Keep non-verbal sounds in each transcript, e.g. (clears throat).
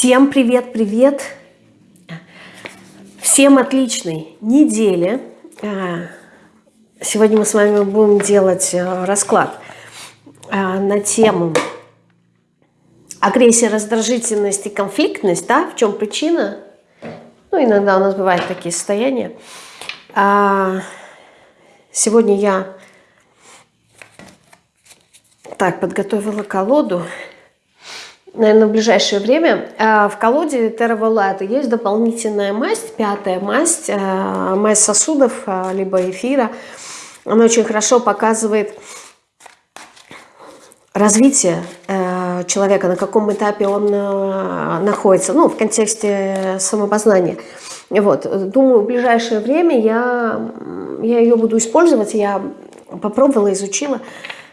Всем привет-привет! Всем отличной недели! А, сегодня мы с вами будем делать э, расклад а, на тему агрессия, раздражительность и конфликтность. Да? В чем причина? Ну, иногда у нас бывают такие состояния. А, сегодня я так подготовила колоду наверное, в ближайшее время. А, в колоде Terra есть дополнительная масть, пятая масть, а, масть сосудов, а, либо эфира. Она очень хорошо показывает развитие человека, на каком этапе он находится, ну, в контексте самопознания. Вот. Думаю, в ближайшее время я, я ее буду использовать, я попробовала, изучила.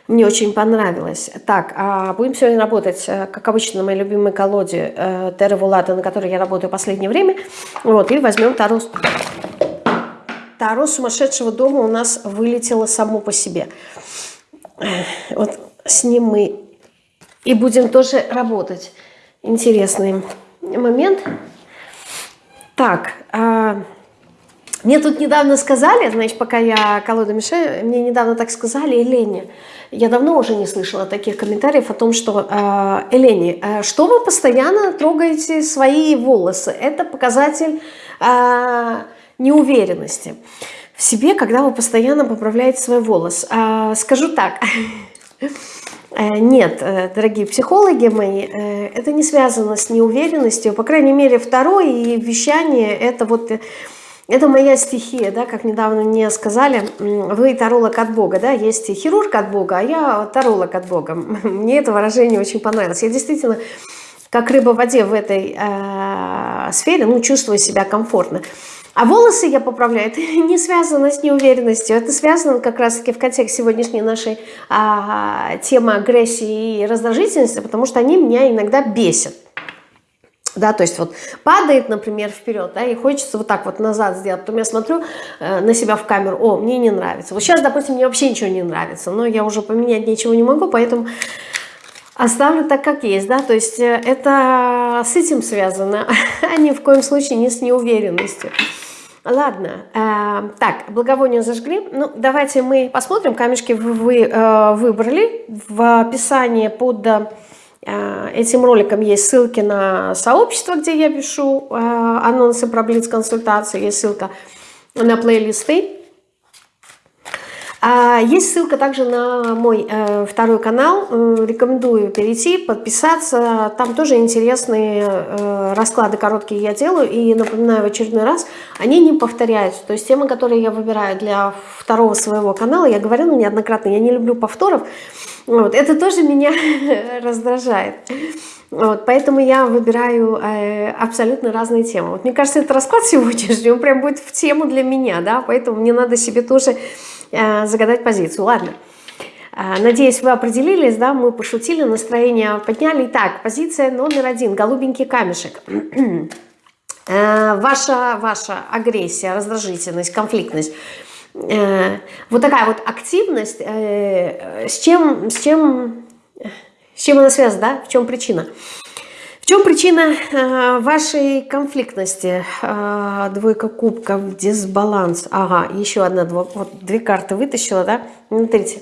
Мне очень понравилось. Так, а будем сегодня работать, э, как обычно, на моей любимой колоде э, Терра Вулата, на которой я работаю в последнее время. Вот, и возьмем Таро. Таро сумасшедшего дома у нас вылетело само по себе. Вот с ним мы и будем тоже работать. Интересный момент. Так, а, мне тут недавно сказали, значит, пока я колоду мешаю, мне недавно так сказали, Елене, я давно уже не слышала таких комментариев о том, что э, Элени, э, что вы постоянно трогаете свои волосы? Это показатель э, неуверенности в себе, когда вы постоянно поправляете свой волос. Э, скажу так, (laughs) э, нет, э, дорогие психологи мои, э, это не связано с неуверенностью. По крайней мере, второе и вещание – это вот это моя стихия, да, как недавно мне сказали, вы таролог от Бога, да, есть хирург от Бога, а я таролог от Бога. (laughs) Мне это выражение очень понравилось. Я действительно, как рыба в воде в этой э, сфере, ну, чувствую себя комфортно. А волосы я поправляю, это (laughs) не связано с неуверенностью, это связано как раз-таки в контексте сегодняшней нашей а, темы агрессии и раздражительности, потому что они меня иногда бесят да, то есть вот падает, например, вперед, да, и хочется вот так вот назад сделать, потом я смотрю э, на себя в камеру, о, мне не нравится. Вот сейчас, допустим, мне вообще ничего не нравится, но я уже поменять ничего не могу, поэтому оставлю так, как есть, да, то есть э, это с этим связано, (laughs) а ни в коем случае не с неуверенностью. Ладно, э, так, благовоние зажгли. Ну, давайте мы посмотрим, камешки вы, вы э, выбрали. В описании под Э, этим роликом есть ссылки на сообщество, где я пишу э, анонсы про Блиц-консультации, есть ссылка на плейлисты. А, есть ссылка также на мой э, второй канал. Рекомендую перейти, подписаться. Там тоже интересные расклады короткие я делаю. И напоминаю в очередной раз, они не повторяются. То есть темы, которые я выбираю для второго своего канала, я говорила неоднократно, я не люблю повторов. Вот, это тоже меня (laughs) раздражает. Вот, поэтому я выбираю э, абсолютно разные темы. Вот мне кажется, этот расклад (laughs) сегодняшний, он прям будет в тему для меня, да, поэтому мне надо себе тоже э, загадать позицию. Ладно. Э, надеюсь, вы определились, да, мы пошутили, настроение подняли. Итак, позиция номер один, голубенький камешек. (clears throat) Э, ваша, ваша агрессия, раздражительность, конфликтность – Э, вот такая вот активность, э, с чем, с чем, с чем она связана, да? В чем причина? Чем причина э, вашей конфликтности? Двойка кубков, дисбаланс. Ага, еще одна, вот две карты вытащила, да? Смотрите.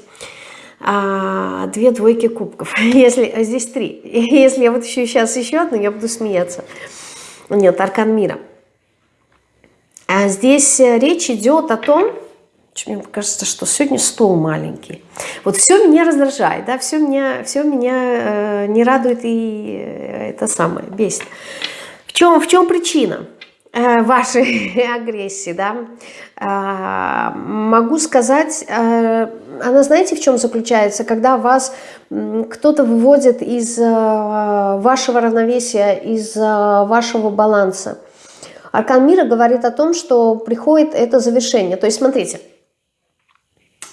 А, две двойки кубков. (laughs) Если, здесь три. (laughs) Если я вот еще сейчас еще одну, я буду смеяться. Нет, аркан мира. А здесь речь идет о том, мне кажется, что сегодня стол маленький. Вот все меня раздражает, да, все меня, все меня э, не радует и э, это самое, бесит. В чем, в чем причина э, вашей (laughs) агрессии, да? Э, могу сказать, э, она знаете, в чем заключается? Когда вас кто-то выводит из э, вашего равновесия, из э, вашего баланса. Аркан мира говорит о том, что приходит это завершение. То есть, смотрите,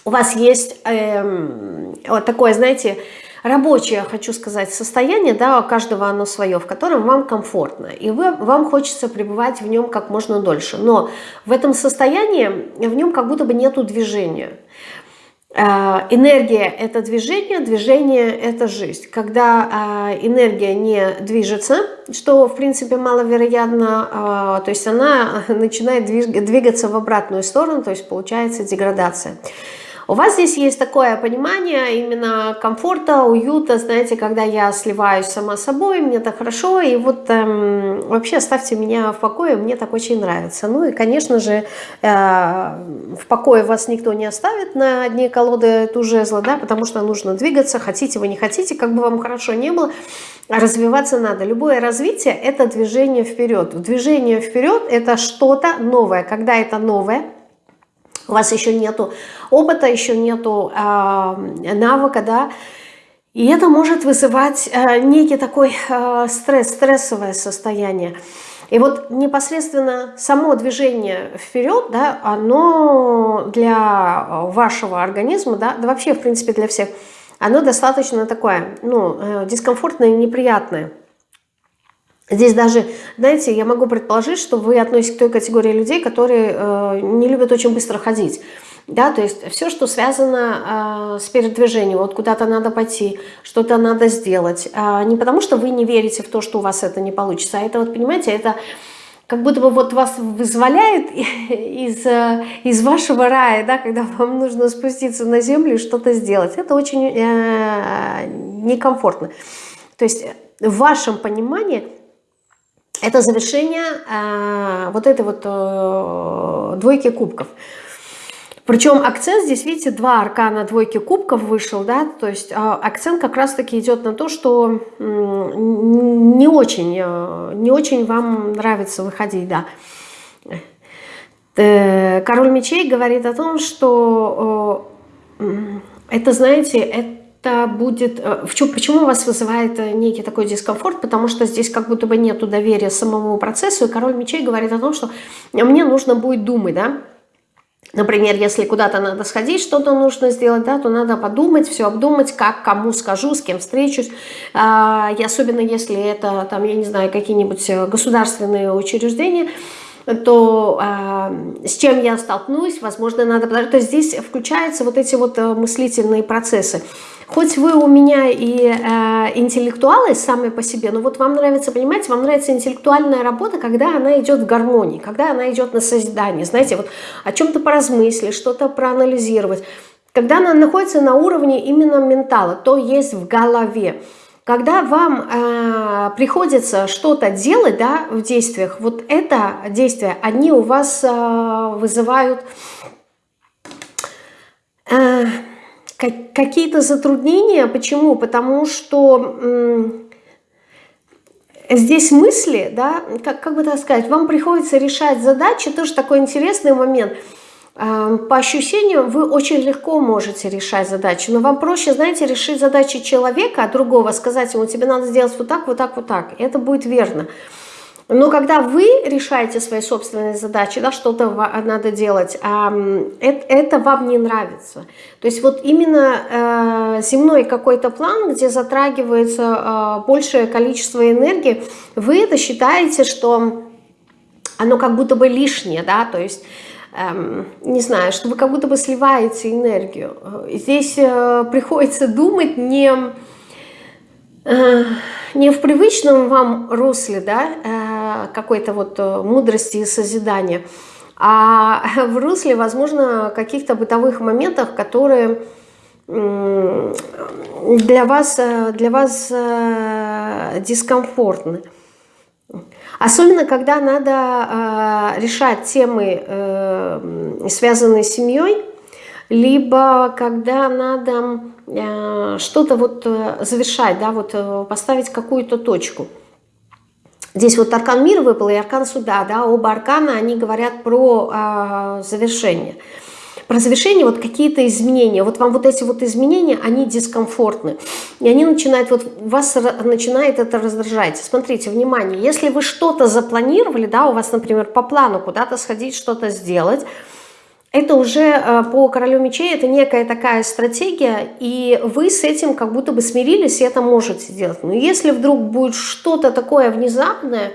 у вас есть эм, вот такое, знаете, рабочее, хочу сказать, состояние, да, у каждого оно свое, в котором вам комфортно, и вы, вам хочется пребывать в нем как можно дольше. Но в этом состоянии, в нем как будто бы нету движения. Э, энергия – это движение, движение – это жизнь. Когда э, энергия не движется, что, в принципе, маловероятно, э, то есть она (laughs) начинает двигаться в обратную сторону, то есть получается деградация. У вас здесь есть такое понимание именно комфорта, уюта, знаете, когда я сливаюсь сама собой, мне так хорошо, и вот эм, вообще оставьте меня в покое, мне так очень нравится. Ну и, конечно же, э, в покое вас никто не оставит на дне колоды ту жезла, да, потому что нужно двигаться, хотите вы, не хотите, как бы вам хорошо не было, развиваться надо. Любое развитие – это движение вперед. Движение вперед – это что-то новое. Когда это новое – у вас еще нету опыта, еще нету э, навыка, да, и это может вызывать э, некий такой э, стресс, стрессовое состояние. И вот непосредственно само движение вперед, да, оно для вашего организма, да, да вообще, в принципе, для всех, оно достаточно такое, ну, э, дискомфортное и неприятное. Здесь даже, знаете, я могу предположить, что вы относитесь к той категории людей, которые э, не любят очень быстро ходить. Да, то есть все, что связано э, с передвижением, вот куда-то надо пойти, что-то надо сделать. Э, не потому, что вы не верите в то, что у вас это не получится, а это, вот понимаете, это как будто бы вот вас вызволяет (laughs) из, э, из вашего рая, да, когда вам нужно спуститься на землю и что-то сделать. Это очень э, некомфортно. То есть в вашем понимании это завершение э, вот этой вот э, двойки кубков. Причем акцент здесь, видите, два аркана двойки кубков вышел, да, то есть э, акцент как раз-таки идет на то, что э, не очень, э, не очень вам нравится выходить, да. Э, король мечей говорит о том, что э, это, знаете, это это будет... Э, почему вас вызывает э, некий такой дискомфорт? Потому что здесь как будто бы нет доверия самому процессу, и король мечей говорит о том, что мне нужно будет думать, да, Например, если куда-то надо сходить, что-то нужно сделать, да, то надо подумать, все обдумать, как, кому скажу, с кем встречусь. А, и особенно если это, там, я не знаю, какие-нибудь э, государственные учреждения, то э, с чем я столкнусь, возможно, надо... То есть здесь включаются вот эти вот мыслительные процессы. Хоть вы у меня и э, интеллектуалы сами по себе, но вот вам нравится, понимаете, вам нравится интеллектуальная работа, когда она идет в гармонии, когда она идет на созидание, знаете, вот о чем-то поразмыслить, что-то проанализировать. Когда она находится на уровне именно ментала, то есть в голове. Когда вам э, приходится что-то делать да, в действиях, вот это действие, они у вас э, вызывают... Э, какие-то затруднения. Почему? Потому что здесь мысли, да, как, как бы так сказать, вам приходится решать задачи, тоже такой интересный момент. По ощущениям вы очень легко можете решать задачи, но вам проще, знаете, решить задачи человека, а другого сказать ему, тебе надо сделать вот так, вот так, вот так. Это будет верно. Но когда вы решаете свои собственные задачи, да, что-то надо делать, это, вам не нравится. То есть вот именно э, земной какой-то план, где затрагивается э, большее количество энергии, вы это считаете, что оно как будто бы лишнее, да, то есть эм, не знаю, что вы как будто бы сливаете энергию. Здесь э, приходится думать не не в привычном вам русле, да, э, какой-то вот э, мудрости и созидания, а (laughs) в русле, возможно, каких-то бытовых моментов, которые для вас, э, для вас дискомфортны. Особенно, когда надо решать темы, связанные с семьей, либо когда надо Э, что-то вот э, завершать, да, вот э, поставить какую-то точку. Здесь вот аркан мира выпал и аркан суда, да, оба аркана, они говорят про э, завершение. Про завершение вот какие-то изменения. Вот вам вот эти вот изменения, они дискомфортны. И они начинают, вот вас начинает это раздражать. Смотрите, внимание, если вы что-то запланировали, да, у вас, например, по плану куда-то сходить, что-то сделать, это уже э, по королю мечей, это некая такая стратегия, и вы с этим как будто бы смирились, и это можете делать. Но если вдруг будет что-то такое внезапное,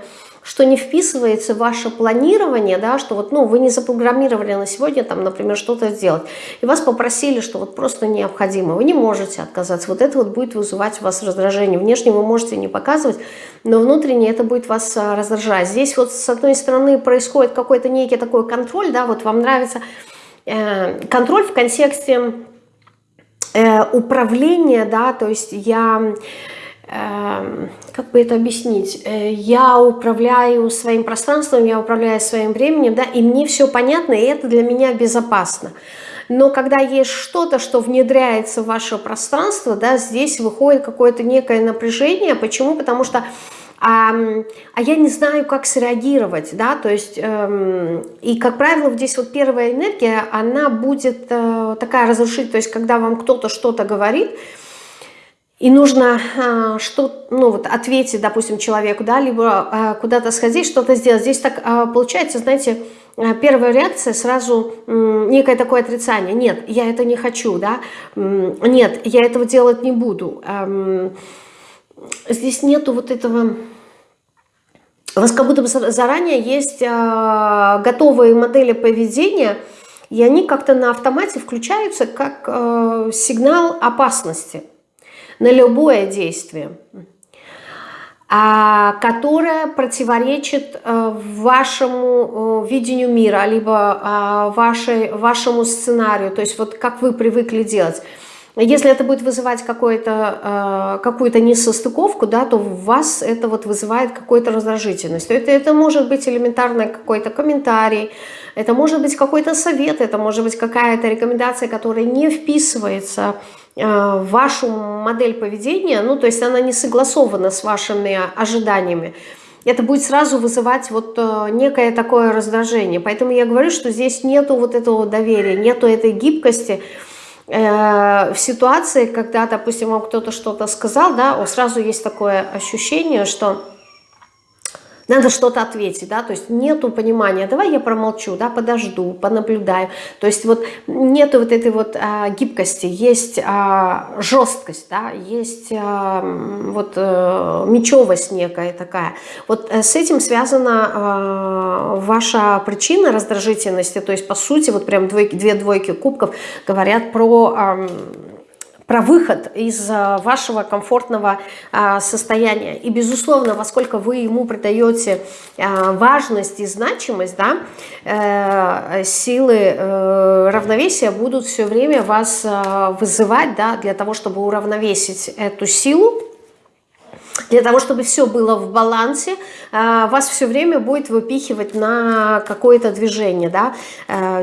что не вписывается в ваше планирование, да, что вот, ну, вы не запрограммировали на сегодня, там, например, что-то сделать, и вас попросили, что вот просто необходимо, вы не можете отказаться, вот это вот будет вызывать у вас раздражение. Внешне вы можете не показывать, но внутренне это будет вас а, раздражать. Здесь вот с одной стороны происходит какой-то некий такой контроль, да, вот вам нравится э, контроль в контексте э, управления, да, то есть я как бы это объяснить, э, я управляю своим пространством, я управляю своим временем, да, и мне все понятно, и это для меня безопасно. Но когда есть что-то, что внедряется в ваше пространство, да, здесь выходит какое-то некое напряжение. Почему? Потому что а, а я не знаю, как среагировать, да, то есть, эм, и, как правило, здесь вот первая энергия, она будет э, такая разрушительная, то есть, когда вам кто-то что-то говорит, и нужно а, что, ну, вот ответить, допустим, человеку, да, либо а, куда-то сходить, что-то сделать. Здесь так а, получается, знаете, первая реакция сразу некое такое отрицание. Нет, я это не хочу, да, нет, я этого делать не буду. А, здесь нету вот этого... У вас как будто бы заранее есть готовые модели поведения, и они как-то на автомате включаются как а, сигнал опасности на любое действие, а, которое противоречит э, вашему э, видению мира, либо а, вашей, вашему сценарию, то есть вот как вы привыкли делать. Если это будет вызывать э, какую-то несостыковку, да, то в вас это вот вызывает какую-то раздражительность. Это, это может быть элементарный какой-то комментарий, это может быть какой-то совет, это может быть какая-то рекомендация, которая не вписывается Э, вашу модель поведения, ну, то есть она не согласована с вашими ожиданиями, это будет сразу вызывать вот э, некое такое раздражение. Поэтому я говорю, что здесь нету вот этого доверия, нету этой гибкости, в ситуации, когда, допустим, вам кто-то что-то сказал, да, сразу есть такое ощущение, что надо что-то ответить, да, то есть нету понимания, давай я промолчу, да, подожду, понаблюдаю, то есть вот нету вот этой вот а, гибкости, есть а, жесткость, да, есть а, вот а, мечевость некая такая. Вот э, с этим связана а, ваша причина раздражительности, то есть по сути вот прям двойки, две двойки кубков говорят про... А, про выход из э, вашего комфортного э, состояния. И, безусловно, во сколько вы ему придаете э, важность и значимость, да, силы равновесия будут все время вас вызывать да, для того, чтобы уравновесить эту силу, для того, чтобы все было в балансе, вас все время будет выпихивать на какое-то движение, да,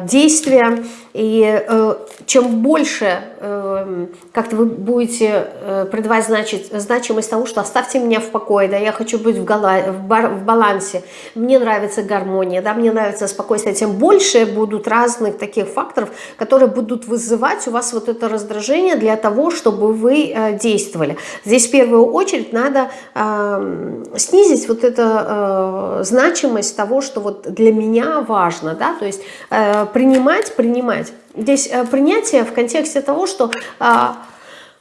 действие, и э, чем больше э, как-то вы будете э, придавать значит, значимость тому, что оставьте меня в покое, да, я хочу быть в, гала, в, бар, в балансе, мне нравится гармония, да, мне нравится спокойствие, тем больше будут разных таких факторов, которые будут вызывать у вас вот это раздражение для того, чтобы вы э, действовали. Здесь в первую очередь надо э, снизить вот эту э, значимость того, что вот для меня важно, да, то есть э, принимать, принимать Здесь э, принятие в контексте того, что а,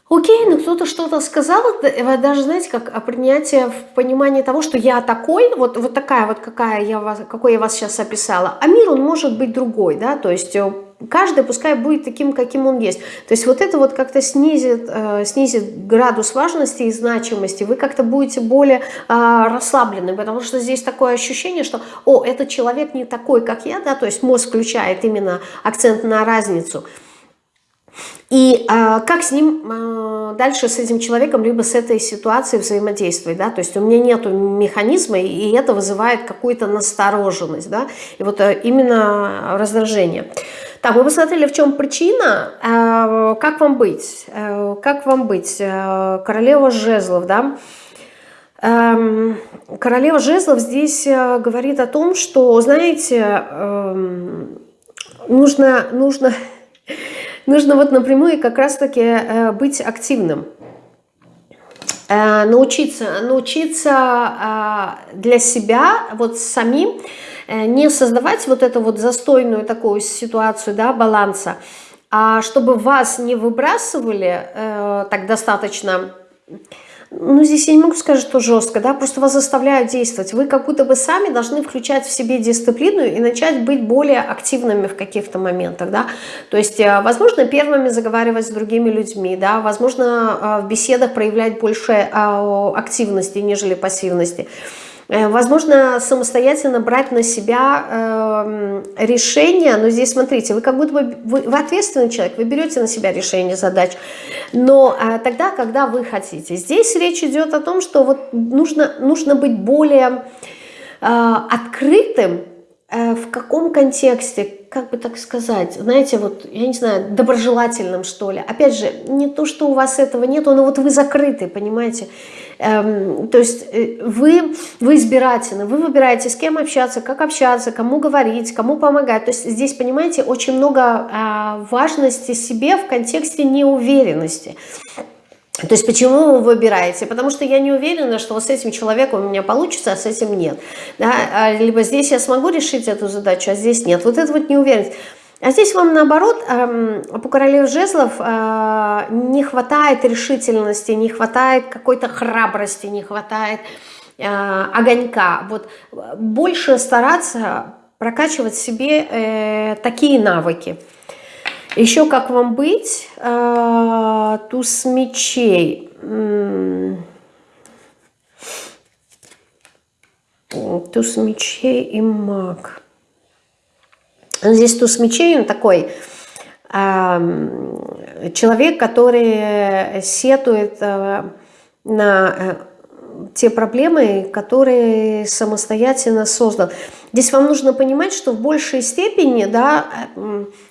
окей, ну кто-то что-то сказал, даже, знаете, как принятие в понимании того, что я такой, вот, вот такая вот, какая я вас, какой я вас сейчас описала, а мир, он может быть другой, да, то есть э, каждый пускай будет таким, каким он есть. То есть вот это вот как-то снизит, э, снизит градус важности и значимости, вы как-то будете более э, расслаблены, потому что здесь такое ощущение, что, о, этот человек не такой, как я, да, то есть мозг включает именно акцент на разницу. И э, как с ним э, дальше, с этим человеком, либо с этой ситуацией взаимодействовать, да, то есть у меня нету механизма, и это вызывает какую-то настороженность, да, и вот э, именно раздражение. Так, мы посмотрели, в чем причина, э, как вам быть, э, как вам быть, э, королева жезлов, да, эм, Королева жезлов здесь говорит о том, что, знаете, эм, нужно, нужно (laughs) нужно вот напрямую как раз-таки быть активным. Научиться, научиться для себя, вот самим, не создавать вот эту вот застойную такую ситуацию, да, баланса, а чтобы вас не выбрасывали так достаточно ну, здесь я не могу сказать, что жестко, да, просто вас заставляют действовать. Вы как будто бы сами должны включать в себе дисциплину и начать быть более активными в каких-то моментах, да. То есть, э, возможно, первыми заговаривать с другими людьми, да, возможно, э, в беседах проявлять больше э, активности, нежели пассивности. Э, возможно, самостоятельно брать на себя э, решение, но здесь, смотрите, вы как будто бы, вы, вы ответственный человек, вы берете на себя решение задач, но э, тогда, когда вы хотите. Здесь речь идет о том, что вот нужно, нужно быть более э, открытым, э, в каком контексте, как бы так сказать, знаете, вот, я не знаю, доброжелательным, что ли. Опять же, не то, что у вас этого нету, но вот вы закрыты, понимаете, Эм, то есть э, вы, вы избирательны, вы выбираете, с кем общаться, как общаться, кому говорить, кому помогать. То есть здесь, понимаете, очень много а, важности себе в контексте неуверенности. То есть почему вы выбираете? Потому что я не уверена, что вот с этим человеком у меня получится, а с этим нет. Да? А, либо здесь я смогу решить эту задачу, а здесь нет. Вот это вот неуверенность. А здесь вам наоборот, эм, по королеве жезлов э, не хватает решительности, не хватает какой-то храбрости, не хватает э, огонька. Вот больше стараться прокачивать себе э, такие навыки. Еще как вам быть? Туз мечей. Туз мечей и маг. Здесь туз мечей, он такой человек, который сетует э, на э, те проблемы, которые самостоятельно создал. Здесь вам нужно понимать, что в большей степени, да,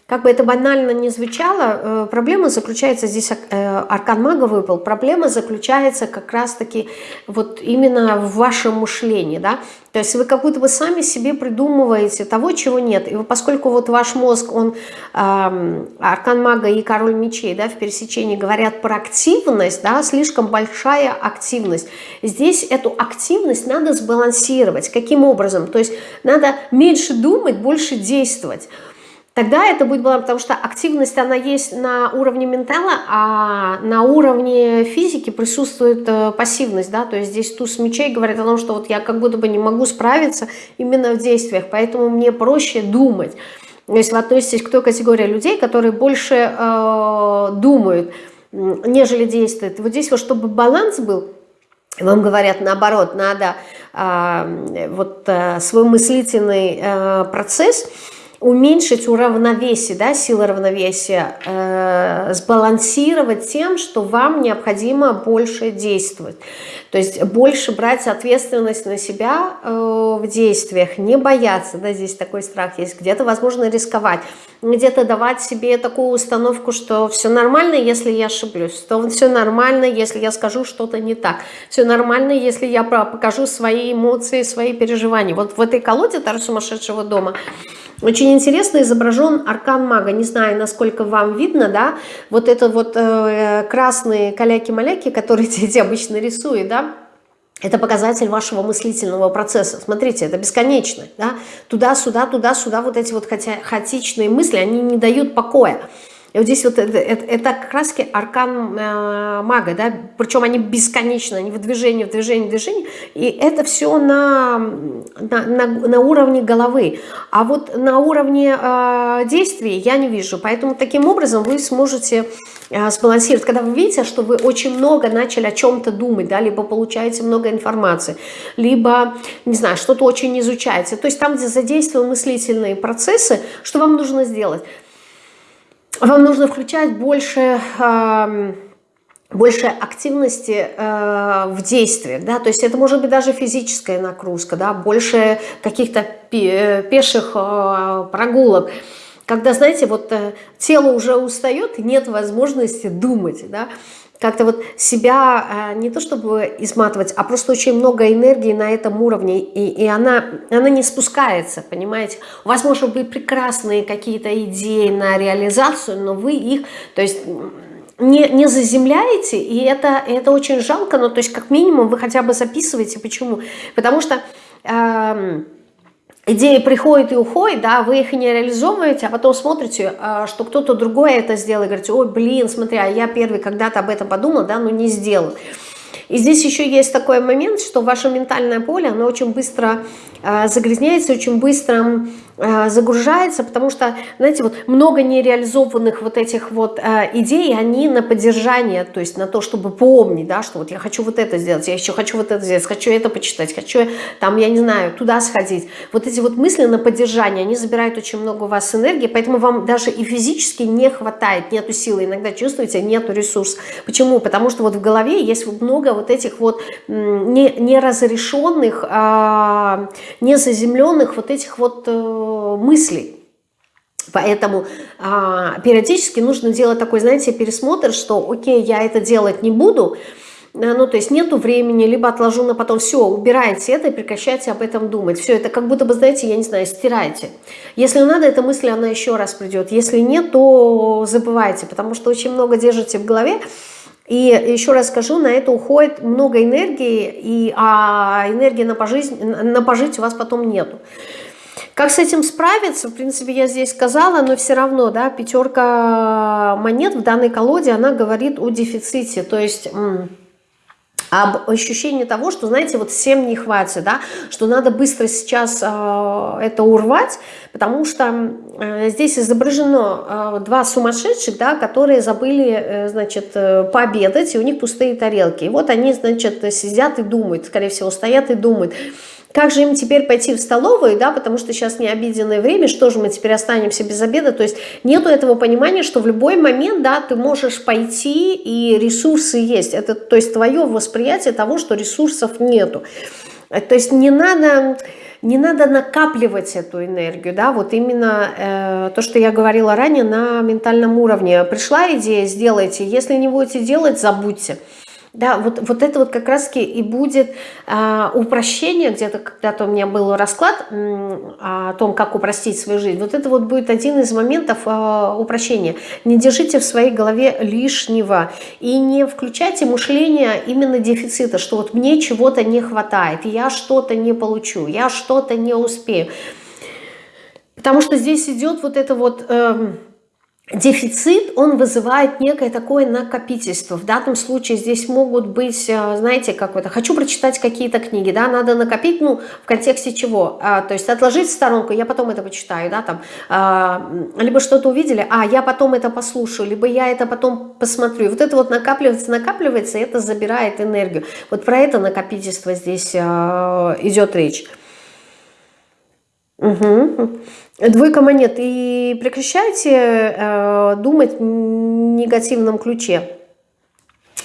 как бы это банально не звучало, э, проблема заключается, здесь э, аркан мага выпал, проблема заключается как раз-таки вот именно в вашем мышлении, да, то есть вы как будто бы сами себе придумываете того, чего нет, и поскольку вот ваш мозг, он, э, аркан мага и король мечей, да, в пересечении говорят про активность, да, слишком большая активность, здесь эту активность надо сбалансировать, каким образом, то есть надо меньше думать, больше действовать, Тогда это будет баланс, потому что активность, она есть на уровне ментала, а на уровне физики присутствует э, пассивность, да, то есть здесь туз мечей говорит о том, что вот я как будто бы не могу справиться именно в действиях, поэтому мне проще думать. Если вы относитесь к той категории людей, которые больше э, думают, нежели действуют, вот здесь вот, чтобы баланс был, вам говорят наоборот, надо вот э, свой мыслительный э, процесс – уменьшить уравновесие, да, силы равновесия, э, сбалансировать тем, что вам необходимо больше действовать. То есть больше брать ответственность на себя э, в действиях, не бояться, да, здесь такой страх есть, где-то, возможно, рисковать, где-то давать себе такую установку, что все нормально, если я ошиблюсь, что все нормально, если я скажу что-то не так, все нормально, если я покажу свои эмоции, свои переживания. Вот в этой колоде Тар сумасшедшего дома очень интересно изображен аркан мага. Не знаю, насколько вам видно, да, вот это вот э, красные каляки-маляки, которые (laughs) дети обычно рисуют, да, это показатель вашего мыслительного процесса. Смотрите, это бесконечно. Да? Туда-сюда, туда-сюда, вот эти вот хаотичные мысли, они не дают покоя. И вот здесь вот это, это, это как раз аркан э, мага, да, причем они бесконечны, они в движении, в движении, в движении, и это все на, на, на, на уровне головы. А вот на уровне э, действий я не вижу, поэтому таким образом вы сможете э, сбалансировать. Когда вы видите, что вы очень много начали о чем-то думать, да, либо получаете много информации, либо, не знаю, что-то очень изучаете, то есть там, где задействованы мыслительные процессы, что вам нужно сделать? Вам нужно включать больше, больше активности э, в действиях, да, то есть это может быть даже физическая нагрузка, да, больше каких-то пеших э, прогулок, когда, знаете, вот э, тело уже устает, нет возможности думать, да, как-то вот себя а, не то чтобы изматывать, а просто очень много энергии на этом уровне, и, и она, она не спускается, понимаете. У вас может быть прекрасные какие-то идеи на реализацию, но вы их, то есть не, не заземляете, и это, это очень жалко, но то есть как минимум вы хотя бы записываете. Почему? Потому что... Э, идеи приходят и уходят, да, вы их не реализовываете, а потом смотрите, а, что кто-то другой это сделал, и говорите, ой, блин, смотри, а я первый когда-то об этом подумал, да, но не сделал. И здесь еще есть такой момент, что ваше ментальное поле, оно очень быстро э, загрязняется, очень быстро Э, загружается, потому что, знаете, вот много нереализованных вот этих вот э, идей, они на поддержание, то есть на то, чтобы помнить, да, что вот я хочу вот это сделать, я еще хочу вот это сделать, хочу это почитать, хочу там, я не знаю, туда сходить. Вот эти вот мысли на поддержание, они забирают очень много у вас энергии, поэтому вам даже и физически не хватает, нету силы, иногда чувствуете, нету ресурса. Почему? Потому что вот в голове есть много вот этих вот неразрешенных, а, незаземленных вот этих вот э, мыслей. Поэтому а, периодически нужно делать такой, знаете, пересмотр, что окей, я это делать не буду, э, ну, то есть нету времени, либо отложу на потом, все, убирайте это и прекращайте об этом думать. Все, это как будто бы, знаете, я не знаю, стирайте. Если надо, эта мысль, она еще раз придет. Если нет, то забывайте, потому что очень много держите в голове, и еще раз скажу, на это уходит много энергии, и, а энергии на, пожизнь, на пожить у вас потом нету. Как с этим справиться, в принципе, я здесь сказала, но все равно, да, пятерка монет в данной колоде, она говорит о дефиците, то есть об ощущении того, что, знаете, вот всем не хватит, да, что надо быстро сейчас э, это урвать, потому что э, здесь изображено э, два сумасшедших, да, которые забыли, э, значит, э, пообедать, и у них пустые тарелки. И вот они, значит, сидят и думают, скорее всего, стоят и думают, как же им теперь пойти в столовую, да, потому что сейчас не обеденное время, что же мы теперь останемся без обеда, то есть нету этого понимания, что в любой момент, да, ты можешь пойти и ресурсы есть, это, то есть твое восприятие того, что ресурсов нету, то есть не надо... Не надо накапливать эту энергию, да, вот именно э, то, что я говорила ранее на ментальном уровне. Пришла идея, сделайте, если не будете делать, забудьте. Да, вот, вот это вот как раз-таки и будет э, упрощение, где-то когда-то у меня был расклад э, о том, как упростить свою жизнь. Вот это вот будет один из моментов э, упрощения. Не держите в своей голове лишнего и не включайте мышление именно дефицита, что вот мне чего-то не хватает, я что-то не получу, я что-то не успею. Потому что здесь идет вот это вот... Э, дефицит, он вызывает некое такое накопительство. В данном случае здесь могут быть, э, знаете, как это, хочу прочитать какие-то книги, да, надо накопить, ну, в контексте чего? А, то есть отложить в сторонку, я потом это почитаю, да, там, а, либо что-то увидели, а, я потом это послушаю, либо я это потом посмотрю. Вот это вот накапливается, накапливается, и это забирает энергию. Вот про это накопительство здесь а, идет речь. Угу. Двойка монет. И прекращайте э, думать в негативном ключе.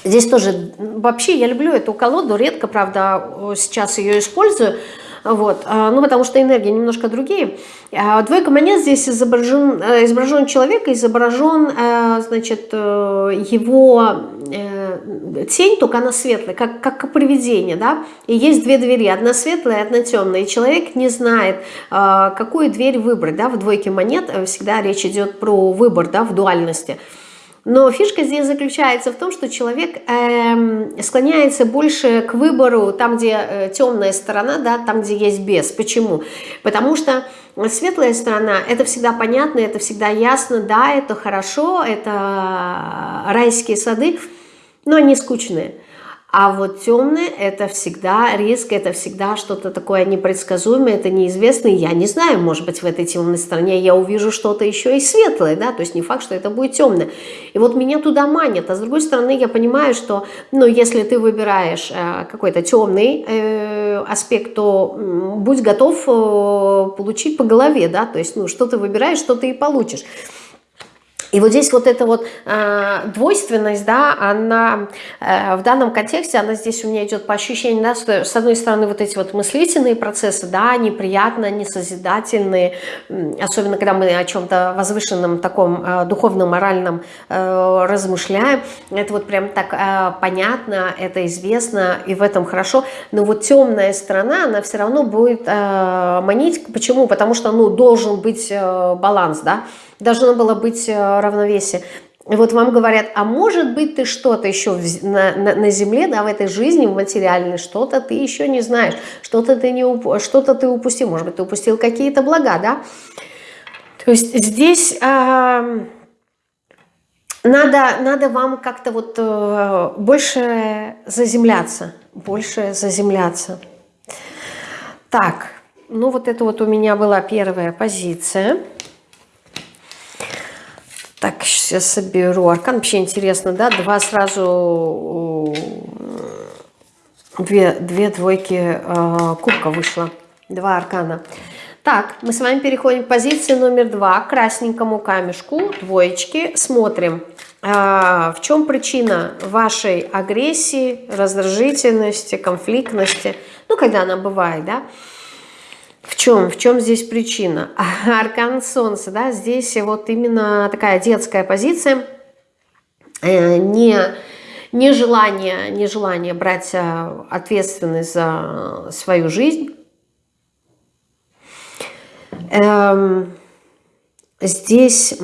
Здесь тоже, вообще я люблю эту колоду, редко, правда, сейчас ее использую, вот, а, ну, потому что энергии немножко другие. А, двойка монет здесь изображен, э, изображен человек, изображен, э, значит, э, его тень, только она светлая, как, как привидение, да, и есть две двери, одна светлая, одна темная, и человек не знает, какую дверь выбрать, да, в двойке монет всегда речь идет про выбор, да, в дуальности. Но фишка здесь заключается в том, что человек э, склоняется больше к выбору там, где э, темная сторона, да, там, где есть бес. Почему? Потому что светлая сторона, это всегда понятно, это всегда ясно, да, это хорошо, это райские сады, но они скучные. А вот темные – это всегда риск, это всегда что-то такое непредсказуемое, это неизвестное. Я не знаю, может быть, в этой темной стороне я увижу что-то еще и светлое, да, то есть не факт, что это будет темное. И вот меня туда манят. А с другой стороны, я понимаю, что, ну, если ты выбираешь э, какой-то темный э, аспект, то э, будь готов э, получить по голове, да, то есть, ну, что ты выбираешь, что ты и получишь. И вот здесь вот эта вот э, двойственность, да, она э, в данном контексте, она здесь у меня идет по ощущению, да, что с одной стороны вот эти вот мыслительные процессы, да, они приятно, они созидательные, особенно когда мы о чем-то возвышенном, таком э, духовном, моральном э, размышляем, это вот прям так э, понятно, это известно, и в этом хорошо, но вот темная сторона, она все равно будет э, манить, почему? Потому что, ну, должен быть э, баланс, да, должно было быть э, равновесие. И вот вам говорят, а может быть ты что-то еще на, на, на земле, да, в этой жизни, в материальной, что-то ты еще не знаешь, что-то ты, не, что ты упустил, может быть, ты упустил какие-то блага, да. То есть здесь... Э, надо, надо вам как-то вот э, больше заземляться, больше заземляться. Так, ну вот это вот у меня была первая позиция. Так, сейчас соберу. Аркан вообще интересно, да? Два сразу... Две, две двойки э, кубка вышло. Два аркана. Так, мы с вами переходим к позиции номер два, к красненькому камешку, двоечки. Смотрим, а, в чем причина вашей агрессии, раздражительности, конфликтности. Ну, когда она бывает, да. В чем? В чем здесь причина? (laughs) Аркан Солнца, да, здесь вот именно такая детская позиция, э, не нежелание, нежелание брать э, ответственность за свою жизнь, Эм, здесь,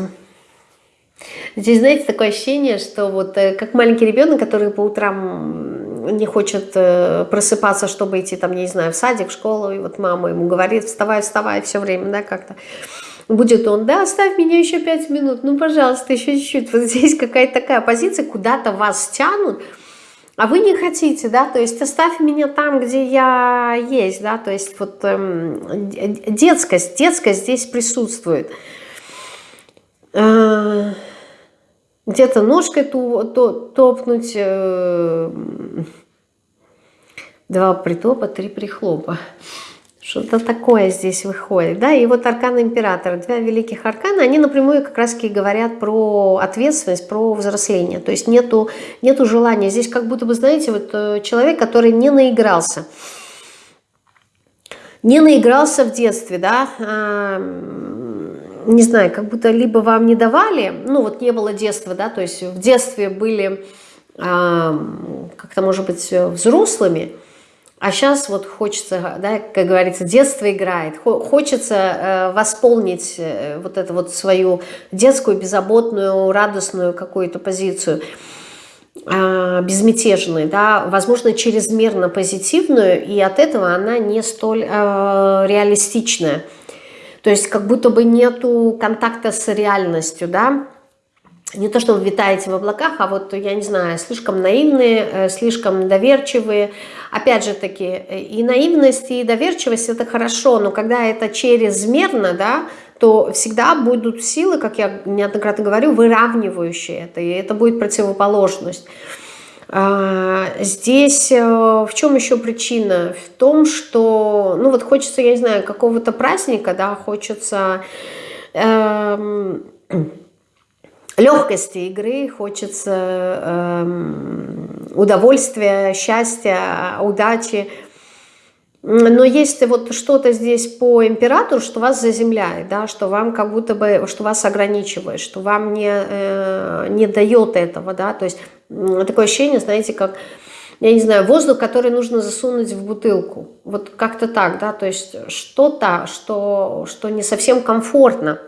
здесь, знаете, такое ощущение, что вот э, как маленький ребенок, который по утрам не хочет э, просыпаться, чтобы идти там, не знаю, в садик, в школу, и вот мама ему говорит, вставай, вставай, все время, да, как-то. Будет он, да, оставь меня еще пять минут, ну, пожалуйста, еще чуть-чуть. Вот здесь какая-то такая позиция, куда-то вас тянут, а вы не хотите, да, то есть оставь меня там, где я есть, да, то есть вот эм, детскость, детскость здесь присутствует. Э, Где-то ножкой ту, то, топнуть, э, два притопа, три прихлопа. Что-то такое здесь выходит. Да? И вот аркан императора, два великих аркана, они напрямую как раз говорят про ответственность, про взросление. То есть нету, нету желания. Здесь как будто бы, знаете, вот э, человек, который не наигрался. Не наигрался в детстве, да, не знаю, как будто либо вам не давали, ну вот не было детства, да, то есть в детстве были как-то, может быть, взрослыми, а сейчас вот хочется, да, как говорится, детство играет. Хочется э, восполнить э, вот эту вот свою детскую, беззаботную, радостную какую-то позицию э, безмятежную, да, возможно, чрезмерно позитивную, и от этого она не столь э, реалистичная. То есть как будто бы нету контакта с реальностью, да, не то, что вы витаете в облаках, а вот, я не знаю, слишком наивные, э, слишком доверчивые. Опять же таки, и наивность, и доверчивость – это хорошо, но когда это чрезмерно, да, то всегда будут силы, как я неоднократно говорю, выравнивающие это, и это будет противоположность. А, здесь э, в чем еще причина? В том, что, ну вот хочется, я не знаю, какого-то праздника, да, хочется... Эм, легкости игры, хочется э, удовольствия, счастья, удачи. Но есть вот что-то здесь по императору, что вас заземляет, да, что вам как будто бы, что вас ограничивает, что вам не, э, не дает этого, да, то есть такое ощущение, знаете, как, я не знаю, воздух, который нужно засунуть в бутылку, вот как-то так, да, то есть что-то, что, что не совсем комфортно,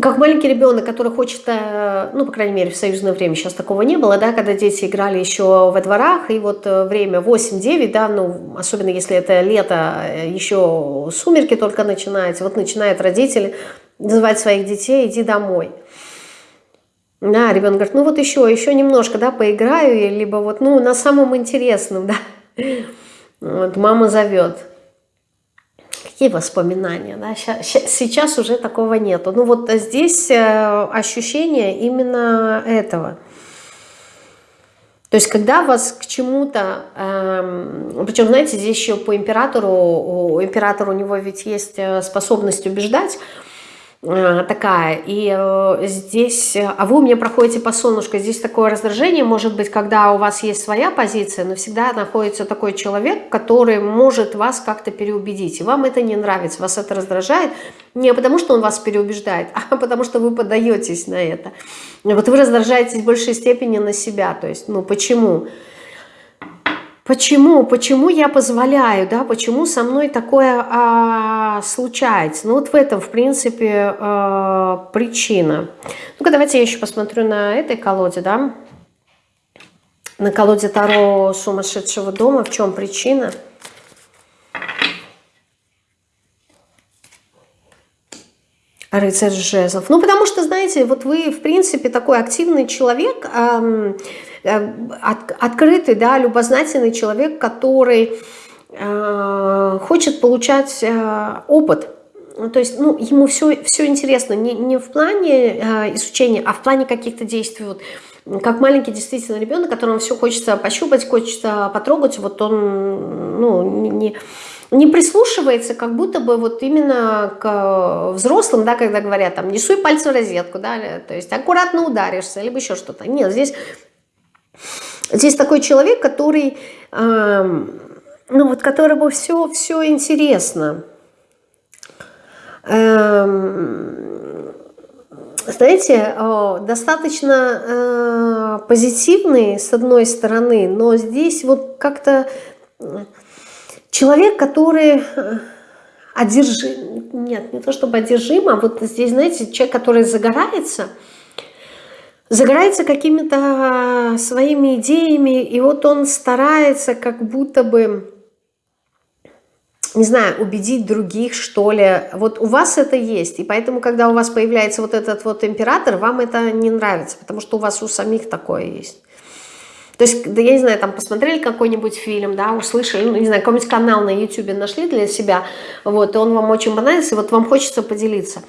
как маленький ребенок, который хочет, э, ну, по крайней мере, в союзное время сейчас такого не было, да, когда дети играли еще во дворах, и вот э, время 8-9, да, ну, особенно если это лето, э, еще сумерки только начинаются, вот начинают родители называть своих детей «иди домой». Да, ребенок говорит, ну вот еще, еще немножко, да, поиграю, либо вот, ну, на самом интересном, (laughs) да. Вот мама зовет. Какие воспоминания? Да? Сейчас уже такого нету. Ну вот здесь э, ощущение именно этого. То есть, когда вас к чему-то, эм, причем, знаете, здесь еще по императору, у императора у него ведь есть э, способность убеждать, такая. И э, здесь, а вы у меня проходите по солнышку, здесь такое раздражение, может быть, когда у вас есть своя позиция, но всегда находится такой человек, который может вас как-то переубедить. И вам это не нравится, вас это раздражает. Не потому, что он вас переубеждает, (laughs) а потому, что вы подаетесь на это. Вот вы раздражаетесь в большей степени на себя. То есть, ну почему? Почему? Почему? Почему я позволяю, да? Почему со мной такое а, случается? Ну вот в этом, в принципе, а, причина. Ну-ка, давайте я еще посмотрю на этой колоде, да? На колоде Таро сумасшедшего дома. В чем причина? Рыцарь жезлов. Ну, потому что, знаете, вот вы, в принципе, такой активный человек, эм, от, открытый, да, любознательный человек, который э, хочет получать э, опыт. То есть, ну, ему все, все интересно не, не в плане э, изучения, а в плане каких-то действий. Вот, как маленький действительно ребенок, которому все хочется пощупать, хочется потрогать, вот он, ну, не не прислушивается как будто бы вот именно к взрослым, да, когда говорят, там, не суй пальцы в розетку, да, то есть аккуратно ударишься, либо еще что-то. Нет, здесь, здесь такой человек, который, э, ну вот, которому все, все интересно. Э, знаете, достаточно э, позитивный с одной стороны, но здесь вот как-то Человек, который э, одержим, нет, не то чтобы одержим, а вот здесь, знаете, человек, который загорается, загорается какими-то своими идеями, и вот он старается как будто бы, не знаю, убедить других, что ли. Вот у вас это есть, и поэтому, когда у вас появляется вот этот вот император, вам это не нравится, потому что у вас у самих такое есть. То есть, да я не знаю, там посмотрели какой-нибудь фильм, да, услышали, ну, не знаю, какой-нибудь канал на YouTube нашли для себя, вот, и он вам очень понравился, и вот вам хочется поделиться.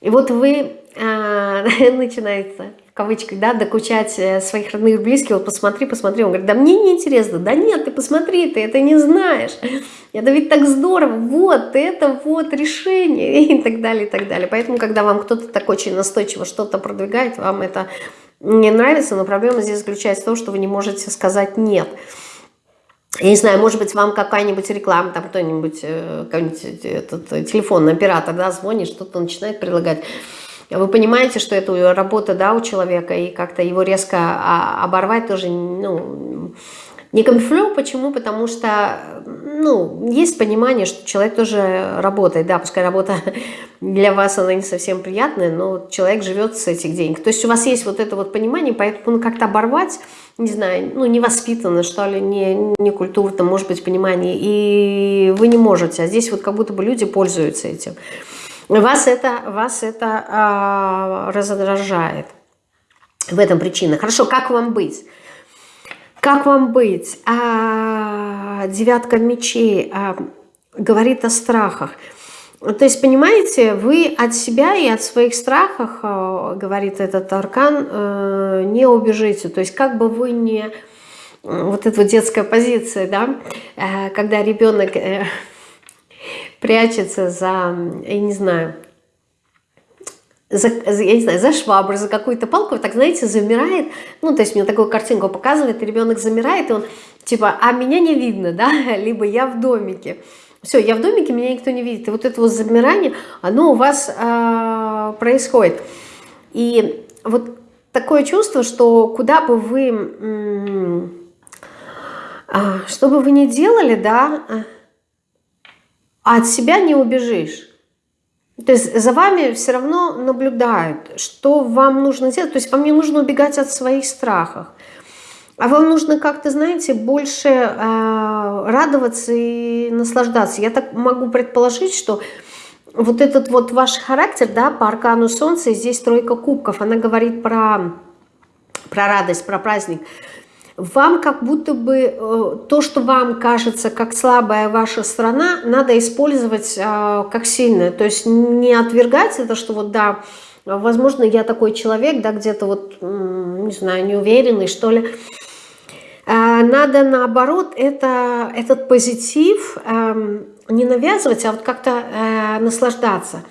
И вот вы э, (laughs) начинаете, в кавычках, да, докучать э, своих родных и близких, вот посмотри, посмотри. Он говорит, да мне не интересно. Да нет, ты посмотри, ты это не знаешь. (laughs) Это ведь так здорово. Вот, это вот решение. (laughs) И так далее, и так далее. Поэтому, когда вам кто-то так очень настойчиво что-то продвигает, вам это не нравится, но проблема здесь заключается в том, что вы не можете сказать «нет». Я не знаю, может быть, вам какая-нибудь реклама, там кто-нибудь, э, этот э, телефонный оператор, да, звонит, что-то начинает предлагать. Вы понимаете, что это работа, да, у человека, и как-то его резко а, оборвать тоже, ну, не конфлю, почему? Потому что, ну, есть понимание, что человек тоже работает, да, пускай работа (laughs) для вас, она не совсем приятная, но человек живет с этих денег. То есть у вас есть вот это вот понимание, поэтому ну, как-то оборвать, не знаю, ну, невоспитанно, что ли, не, не культурно, может быть, понимание, и вы не можете, а здесь вот как будто бы люди пользуются этим. Вас это, вас это а, раздражает. В этом причина. Хорошо, как вам быть? Как вам быть? А, девятка мечей а, говорит о страхах. То есть, понимаете, вы от себя и от своих страхов, а, говорит этот аркан, а, не убежите. То есть, как бы вы не... Вот эта вот детская позиция, да, а, когда ребенок э, прячется за, я не знаю, за, я не знаю, за швабру, за какую-то палку, так, знаете, замирает, ну, то есть мне такую картинку показывает, ребенок замирает, и он, типа, а меня не видно, да, (laughs) либо я в домике. Все, я в домике, меня никто не видит. И вот это вот замирание, оно у вас э, происходит. И вот такое чувство, что куда бы вы, э, что бы вы ни делали, да, от себя не убежишь. То есть за вами все равно наблюдают, что вам нужно делать. То есть вам не нужно убегать от своих страхов. А вам нужно как-то, знаете, больше э, радоваться и наслаждаться. Я так могу предположить, что вот этот вот ваш характер, да, по аркану Солнца, здесь тройка кубков, она говорит про, про радость, про праздник – вам как будто бы э, то, что вам кажется как слабая ваша страна, надо использовать э, как сильное. То есть не отвергать это, что вот да, возможно, я такой человек, да, где-то вот, не знаю, неуверенный, что ли. Э, надо наоборот это, этот позитив эм, не навязывать, а вот как-то наслаждаться.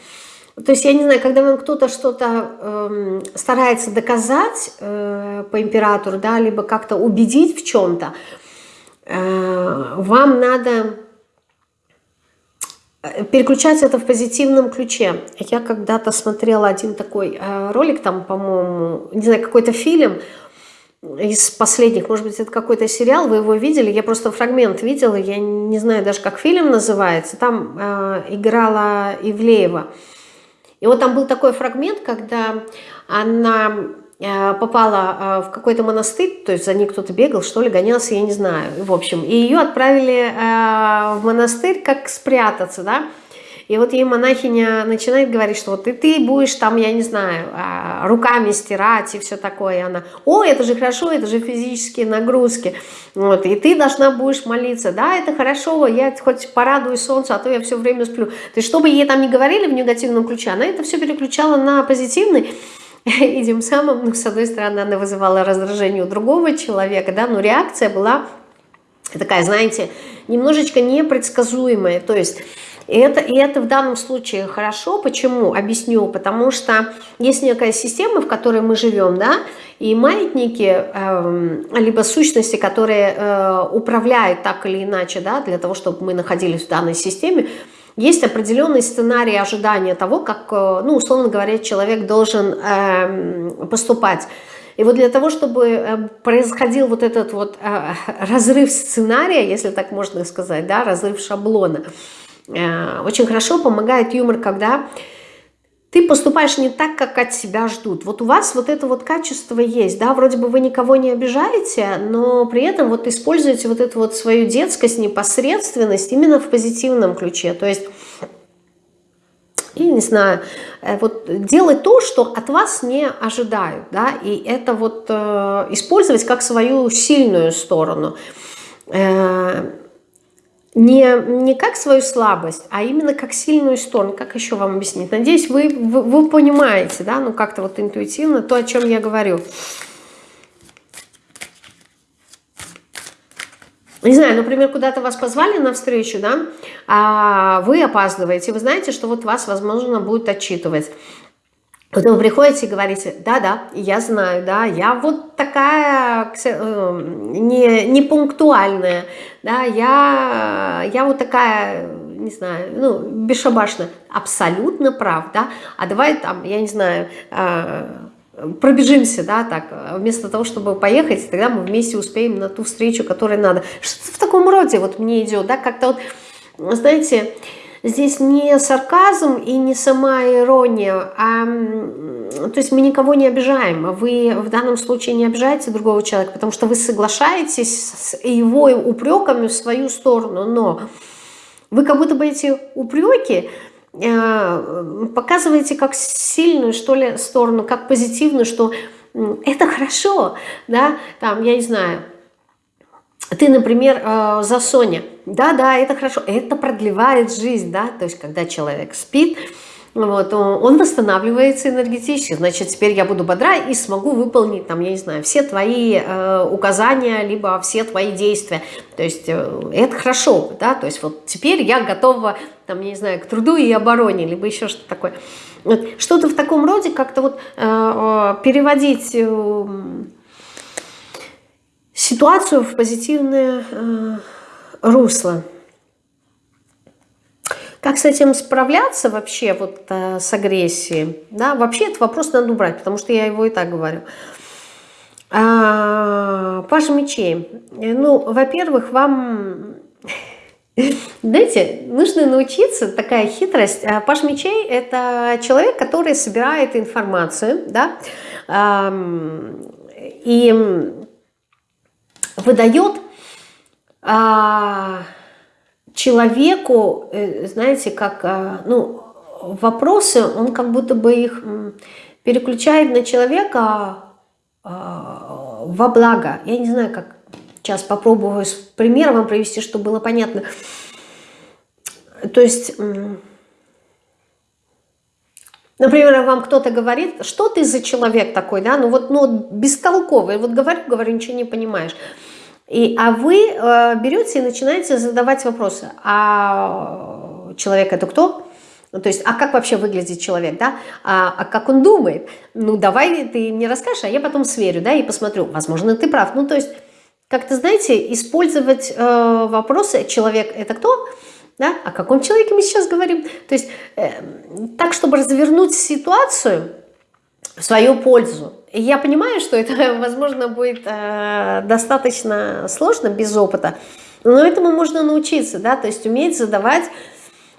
То есть, я не знаю, когда вам кто-то что-то э, старается доказать э, по императору, да, либо как-то убедить в чем-то, э, вам надо э, переключать это в позитивном ключе. Я когда-то смотрела один такой э, ролик, там, по-моему, не знаю, какой-то фильм из последних, может быть, это какой-то сериал, вы его видели, я просто фрагмент видела, я не знаю даже, как фильм называется, там э, играла Ивлеева. И вот там был такой фрагмент, когда она э, попала э, в какой-то монастырь, то есть за ней кто-то бегал, что ли, гонялся, я не знаю, в общем. И ее отправили э, в монастырь как спрятаться, да. И вот ей монахиня начинает говорить, что вот и ты будешь там, я не знаю, а, руками стирать и все такое. И она, о, это же хорошо, это же физические нагрузки. Вот, и ты должна будешь молиться. Да, это хорошо, я хоть порадую солнце, а то я все время сплю. То есть, чтобы ей там не говорили в негативном ключе, она это все переключала на позитивный. (laughs) И тем самым, ну, с одной стороны, она вызывала раздражение у другого человека, да, но реакция была такая, знаете, немножечко непредсказуемая. То есть и это, и это в данном случае хорошо. Почему? Объясню. Потому что есть некая система, в которой мы живем, да, и маятники, э, либо сущности, которые э, управляют так или иначе, да, для того, чтобы мы находились в данной системе, есть определенный сценарий ожидания того, как, э, ну, условно говоря, человек должен э, поступать. И вот для того, чтобы э, происходил вот этот вот э, разрыв сценария, если так можно сказать, да, разрыв шаблона, очень хорошо помогает юмор, когда ты поступаешь не так, как от себя ждут. Вот у вас вот это вот качество есть, да, вроде бы вы никого не обижаете, но при этом вот используете вот эту вот свою детскость, непосредственность именно в позитивном ключе. То есть и не знаю, э, вот делать то, что от вас не ожидают, да, и это вот э, использовать как свою сильную сторону, э, не, не как свою слабость, а именно как сильную сторону, как еще вам объяснить, надеюсь, вы, вы, вы понимаете, да, ну как-то вот интуитивно то, о чем я говорю. не знаю, например, куда-то вас позвали на встречу, да, а вы опаздываете, вы знаете, что вот вас, возможно, будут отчитывать. Потом вы приходите и говорите, да-да, я знаю, да, я вот такая э, не, не пунктуальная, да, я, я вот такая, не знаю, ну, бесшабашная. Абсолютно прав, да, а давай там, я не знаю, э, пробежимся, да, так, вместо того, чтобы поехать, тогда мы вместе успеем на ту встречу, которой надо. Что-то в таком роде вот мне идет, да, как-то вот, знаете, здесь не сарказм и не сама ирония, а, то есть мы никого не обижаем, вы в данном случае не обижаете другого человека, потому что вы соглашаетесь с его упреками в свою сторону, но вы как будто бы эти упреки Э, показываете как сильную, что ли, сторону, как позитивную, что это хорошо, да, там, я не знаю, ты, например, э, за Соня, да-да, это хорошо, это продлевает жизнь, да, то есть когда человек спит, вот, он восстанавливается энергетически, значит, теперь я буду бодра и смогу выполнить, там, я не знаю, все твои э, указания, либо все твои действия, то есть э, это хорошо, да, то есть вот теперь я готова, там, я не знаю, к труду и обороне, либо еще что-то такое. Вот, что-то в таком роде как-то вот э, переводить э, ситуацию в позитивное э, русло. Как с этим справляться вообще вот э, с агрессией? Да, вообще этот вопрос надо убрать, потому что я его и так говорю. А, Паш мечей. Ну, во-первых, вам... Знаете, нужно научиться, такая хитрость. А, Паш мечей – это человек, который собирает информацию, да, и выдает а, человеку, э, знаете, как, а, ну, вопросы, он как будто бы их переключает на человека а, во благо. Я не знаю, как сейчас попробую с примером вам привести, чтобы было понятно. То есть, например, вам кто-то говорит, что ты за человек такой, да, ну вот, ну, бестолковый, вот говорю, говорю, ничего не понимаешь. И, а вы э, берете и начинаете задавать вопросы. А человек это кто? Ну, то есть, а как вообще выглядит человек, да? А, а как он думает? Ну, давай ты мне расскажешь, а я потом сверю, да, и посмотрю. Возможно, ты прав. Ну, то есть, как-то, знаете, использовать э, вопросы «человек – это кто?» да? О каком человеке мы сейчас говорим? То есть, э, так, чтобы развернуть ситуацию в свою пользу. Я понимаю, что это, (laughs) возможно, будет э, достаточно сложно без опыта, но этому можно научиться, да, то есть уметь задавать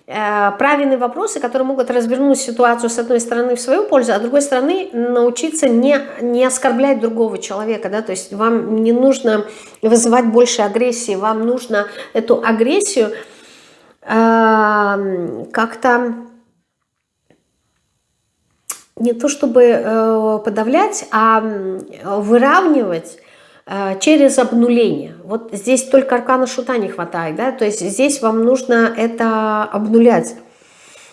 э, правильные вопросы, которые могут развернуть ситуацию с одной стороны в свою пользу, а с другой стороны научиться не, не оскорблять другого человека, да, то есть вам не нужно вызывать больше агрессии, вам нужно эту агрессию э, как-то не то чтобы э, подавлять, а выравнивать э, через обнуление. Вот здесь только аркана шута не хватает, да, то есть здесь вам нужно это обнулять.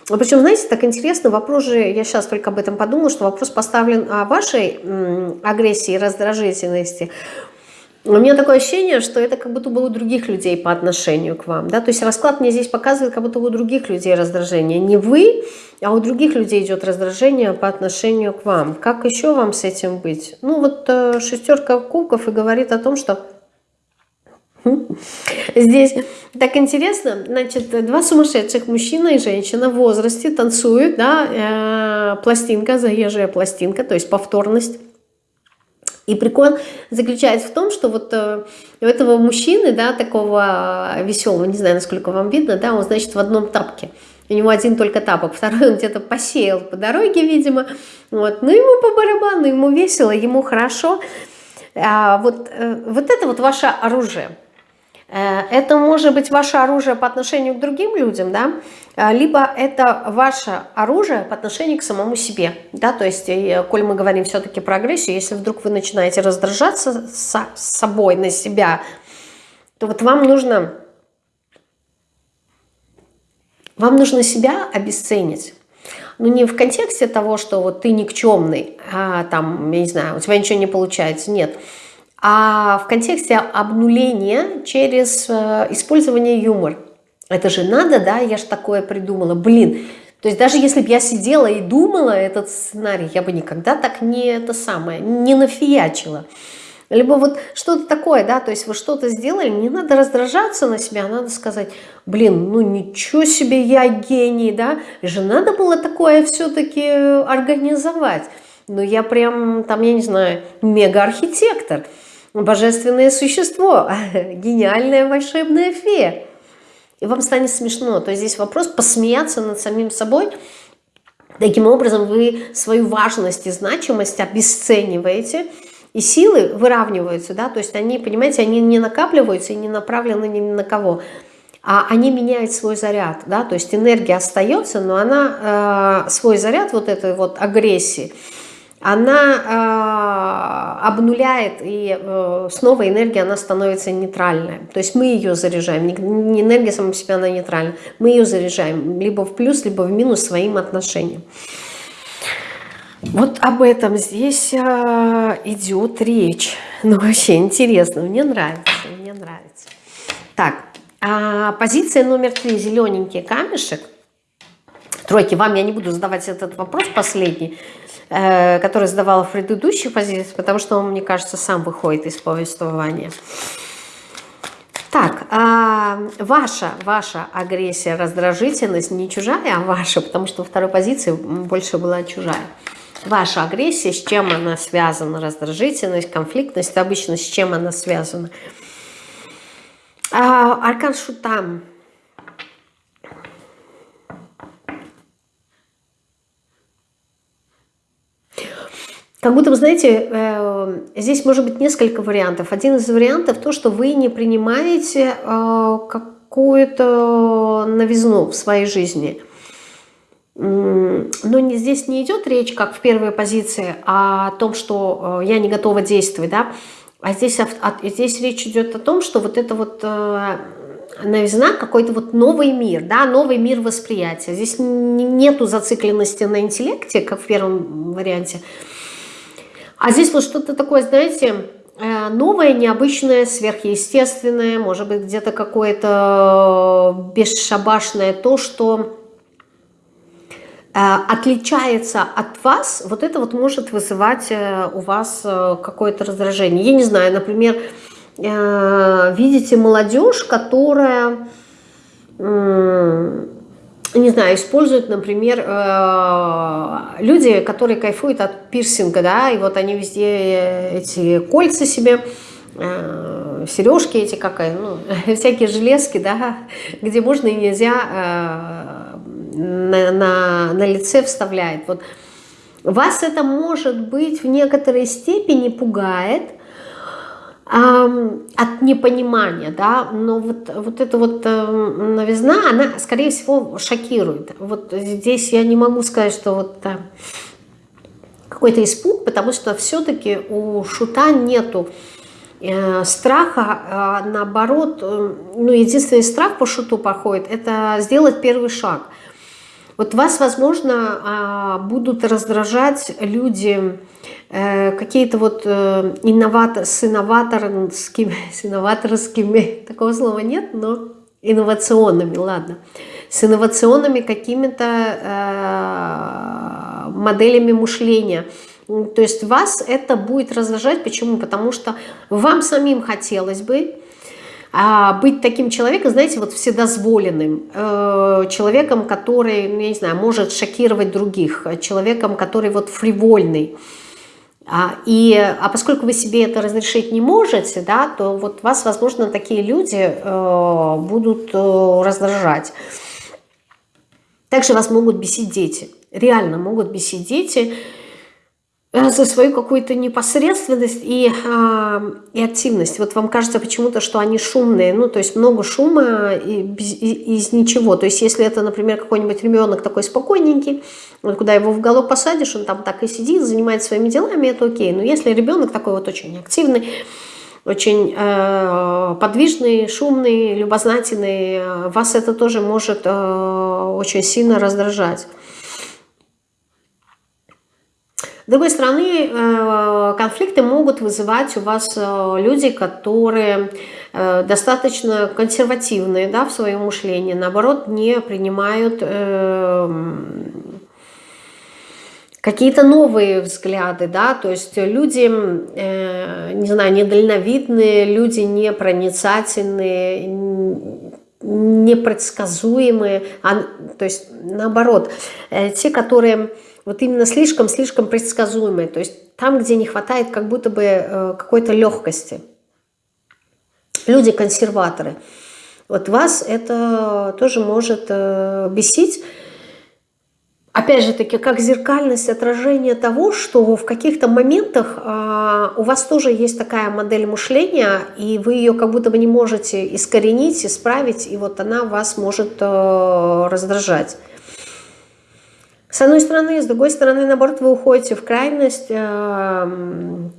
Причем, знаете, так интересно, вопрос же, я сейчас только об этом подумала, что вопрос поставлен о вашей агрессии, раздражительности. У меня такое ощущение, что это как будто бы у других людей по отношению к вам. Да? То есть расклад мне здесь показывает, как будто у других людей раздражение. Не вы, а у других людей идет раздражение по отношению к вам. Как еще вам с этим быть? Ну вот э, шестерка кубков и говорит о том, что (laughs) Здесь так интересно, значит, два сумасшедших, мужчина и женщина в возрасте танцуют, да, э, пластинка, заезжая пластинка, то есть повторность. И прикол заключается в том, что вот э, у этого мужчины, да, такого веселого, не знаю, насколько вам видно, да, он, значит, в одном тапке. У него один только тапок, (laughs) второй он где-то посеял по дороге, видимо. Вот. Ну, ему по барабану, ему весело, ему хорошо. А вот, э, вот это вот ваше оружие. Э, это может быть ваше оружие по отношению к другим людям, да, э, либо это ваше оружие по отношению к самому себе, да, то есть, коль мы говорим все-таки про агрессию, если вдруг вы начинаете раздражаться с собой на себя, то вот вам нужно, вам нужно себя обесценить. Ну, не в контексте того, что вот ты никчемный, а там, я не знаю, у тебя ничего не получается, нет. Нет а в контексте обнуления через э, использование юмора. Это же надо, да, я же такое придумала. Блин, то есть даже если бы я сидела и думала этот сценарий, я бы никогда так не это самое, не нафиячила. Либо вот что-то такое, да, то есть вы что-то сделали, не надо раздражаться на себя, надо сказать, блин, ну ничего себе, я гений, да, же надо было такое все-таки организовать. Ну я прям, там, я не знаю, мега-архитектор божественное существо, гениальная волшебная фея. И вам станет смешно. То есть здесь вопрос посмеяться над самим собой. Таким образом вы свою важность и значимость обесцениваете, и силы выравниваются, да, то есть они, понимаете, они не накапливаются и не направлены ни на кого, а они меняют свой заряд, да, то есть энергия остается, но она э, свой заряд вот этой вот агрессии, она э, обнуляет, и э, снова энергия, она становится нейтральная. То есть мы ее заряжаем, не, не энергия сама по себе, она нейтральна. Мы ее заряжаем либо в плюс, либо в минус своим отношениям. Вот об этом здесь э, идет речь. (laughs) Ну, вообще интересно, мне нравится, мне нравится. Так, а позиция номер три, зелененький камешек. Тройки, вам я не буду задавать этот вопрос последний, Э, который задавала в предыдущих позициях, потому что он, мне кажется, сам выходит из повествования. Так, а ваша, ваша агрессия, раздражительность не чужая, а ваша, потому что во второй позиции больше была чужая. Ваша агрессия, с чем она связана? Раздражительность, конфликтность, обычно с чем она связана? А, аркан Шутам Как будто, вы знаете, э, здесь может быть несколько вариантов. Один из вариантов то, что вы не принимаете э, какую-то новизну в своей жизни. Но не, здесь не идет речь, как в первой позиции, о том, что э, я не готова действовать, да? А здесь, здесь речь идет о том, что вот это вот новизна, какой-то вот новый мир, да, новый мир восприятия. Здесь нету зацикленности на интеллекте, как в первом варианте, а здесь вот что-то такое, знаете, э, новое, необычное, сверхъестественное, может быть, где-то какое-то бесшабашное, то, что э, отличается от вас, вот это вот может вызывать э, у вас какое-то раздражение. Я не знаю, например, видите молодежь, которая не знаю, используют, например, э, люди, которые кайфуют от пирсинга, да, и вот они везде эти кольца себе, э, сережки эти, как, ну, (laughs) всякие железки, да, где можно и нельзя э, на, на, на лице вставляет. Вот вас это, может быть, в некоторой степени пугает, от непонимания, да, но вот, вот эта вот э, новизна, она, скорее всего, шокирует. Вот здесь я не могу сказать, что вот какой-то испуг, потому что все-таки у шута нету э, страха, а наоборот, э, ну, единственный страх по шуту походит, это сделать первый шаг. Вот вас, возможно, э, будут раздражать люди, какие-то вот э, инноватор, с инноваторскими, (laughs) с инноваторскими, такого слова нет, но инновационными, ладно, с инновационными какими-то э, моделями мышления. То есть вас это будет раздражать. Почему? Потому что вам самим хотелось бы а быть таким человеком, знаете, вот вседозволенным, э, человеком, который, ну, я не знаю, может шокировать других, человеком, который вот фривольный, а, и, а поскольку вы себе это разрешить не можете, да, то вот вас, возможно, такие люди э, будут э, раздражать. Также вас могут бесить дети. Реально могут бесить дети. Э, за свою какую-то непосредственность и, э, и активность. Вот вам кажется почему-то, что они шумные, ну, то есть много шума и, и, из ничего. То есть если это, например, какой-нибудь ребенок такой спокойненький, вот куда его в уголок посадишь, он там так и сидит, занимается своими делами, это окей. Но если ребенок такой вот очень активный, очень э, подвижный, шумный, любознательный, э, вас это тоже может э, очень сильно раздражать. С другой стороны, э, конфликты могут вызывать у вас э, люди, которые э, достаточно консервативные да, в своем мышлении, наоборот, не принимают какие-то новые взгляды, да, то есть люди, не знаю, недальновидные, люди непроницательные, непредсказуемые, а, то есть наоборот, те, которые вот именно слишком-слишком предсказуемые. То есть там, где не хватает как будто бы э, какой-то легкости. Люди-консерваторы. Вот вас это тоже может э, бесить. Опять же таки, как зеркальность, отражение того, что в каких-то моментах э, у вас тоже есть такая модель мышления, и вы ее как будто бы не можете искоренить, исправить, и вот она вас может э, раздражать. С одной стороны, с другой стороны, наоборот, вы уходите в крайность эм,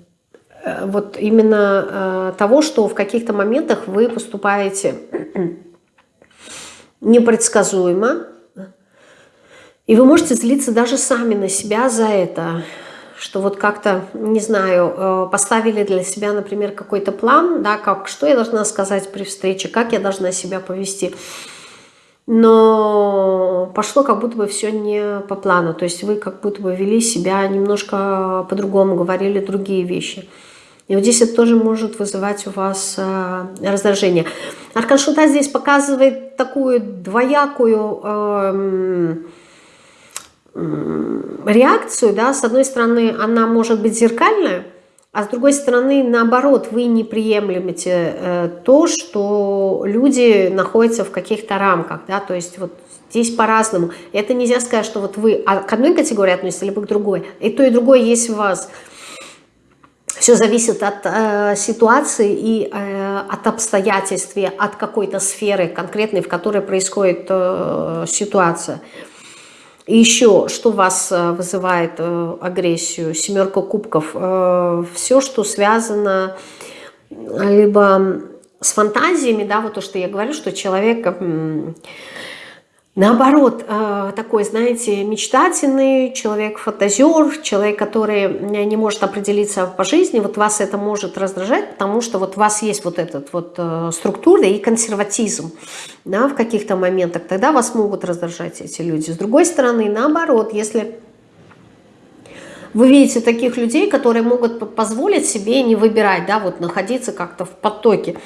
э, вот именно э, того, что в каких-то моментах вы поступаете (clears throat) непредсказуемо, и вы можете злиться даже сами на себя за это, что вот как-то, не знаю, э, поставили для себя, например, какой-то план, да, как, что я должна сказать при встрече, как я должна себя повести – но пошло как будто бы все не по плану. То есть вы как будто бы вели себя немножко по-другому, говорили другие вещи. И вот здесь это тоже может вызывать у вас э, раздражение. Аркан Шута здесь показывает такую двоякую э, э, реакцию. Да? С одной стороны, она может быть зеркальная, а с другой стороны, наоборот, вы не приемлемите э, то, что люди находятся в каких-то рамках, да, то есть вот здесь по-разному. Это нельзя сказать, что вот вы к одной категории относитесь, либо к другой. И то, и другое есть в вас. Все зависит от э, ситуации и э, от обстоятельств, от какой-то сферы конкретной, в которой происходит э, ситуация. И еще, что вас э, вызывает э, агрессию? Семерка кубков. Э, Все, что связано либо с фантазиями, да, вот то, что я говорю, что человек Наоборот, э, такой, знаете, мечтательный человек, фантазер, человек, который не может определиться по жизни, вот вас это может раздражать, потому что вот у вас есть вот этот вот э, структура и консерватизм да, в каких-то моментах, тогда вас могут раздражать эти люди. С другой стороны, наоборот, если вы видите таких людей, которые могут позволить себе не выбирать, да, вот находиться как-то в потоке,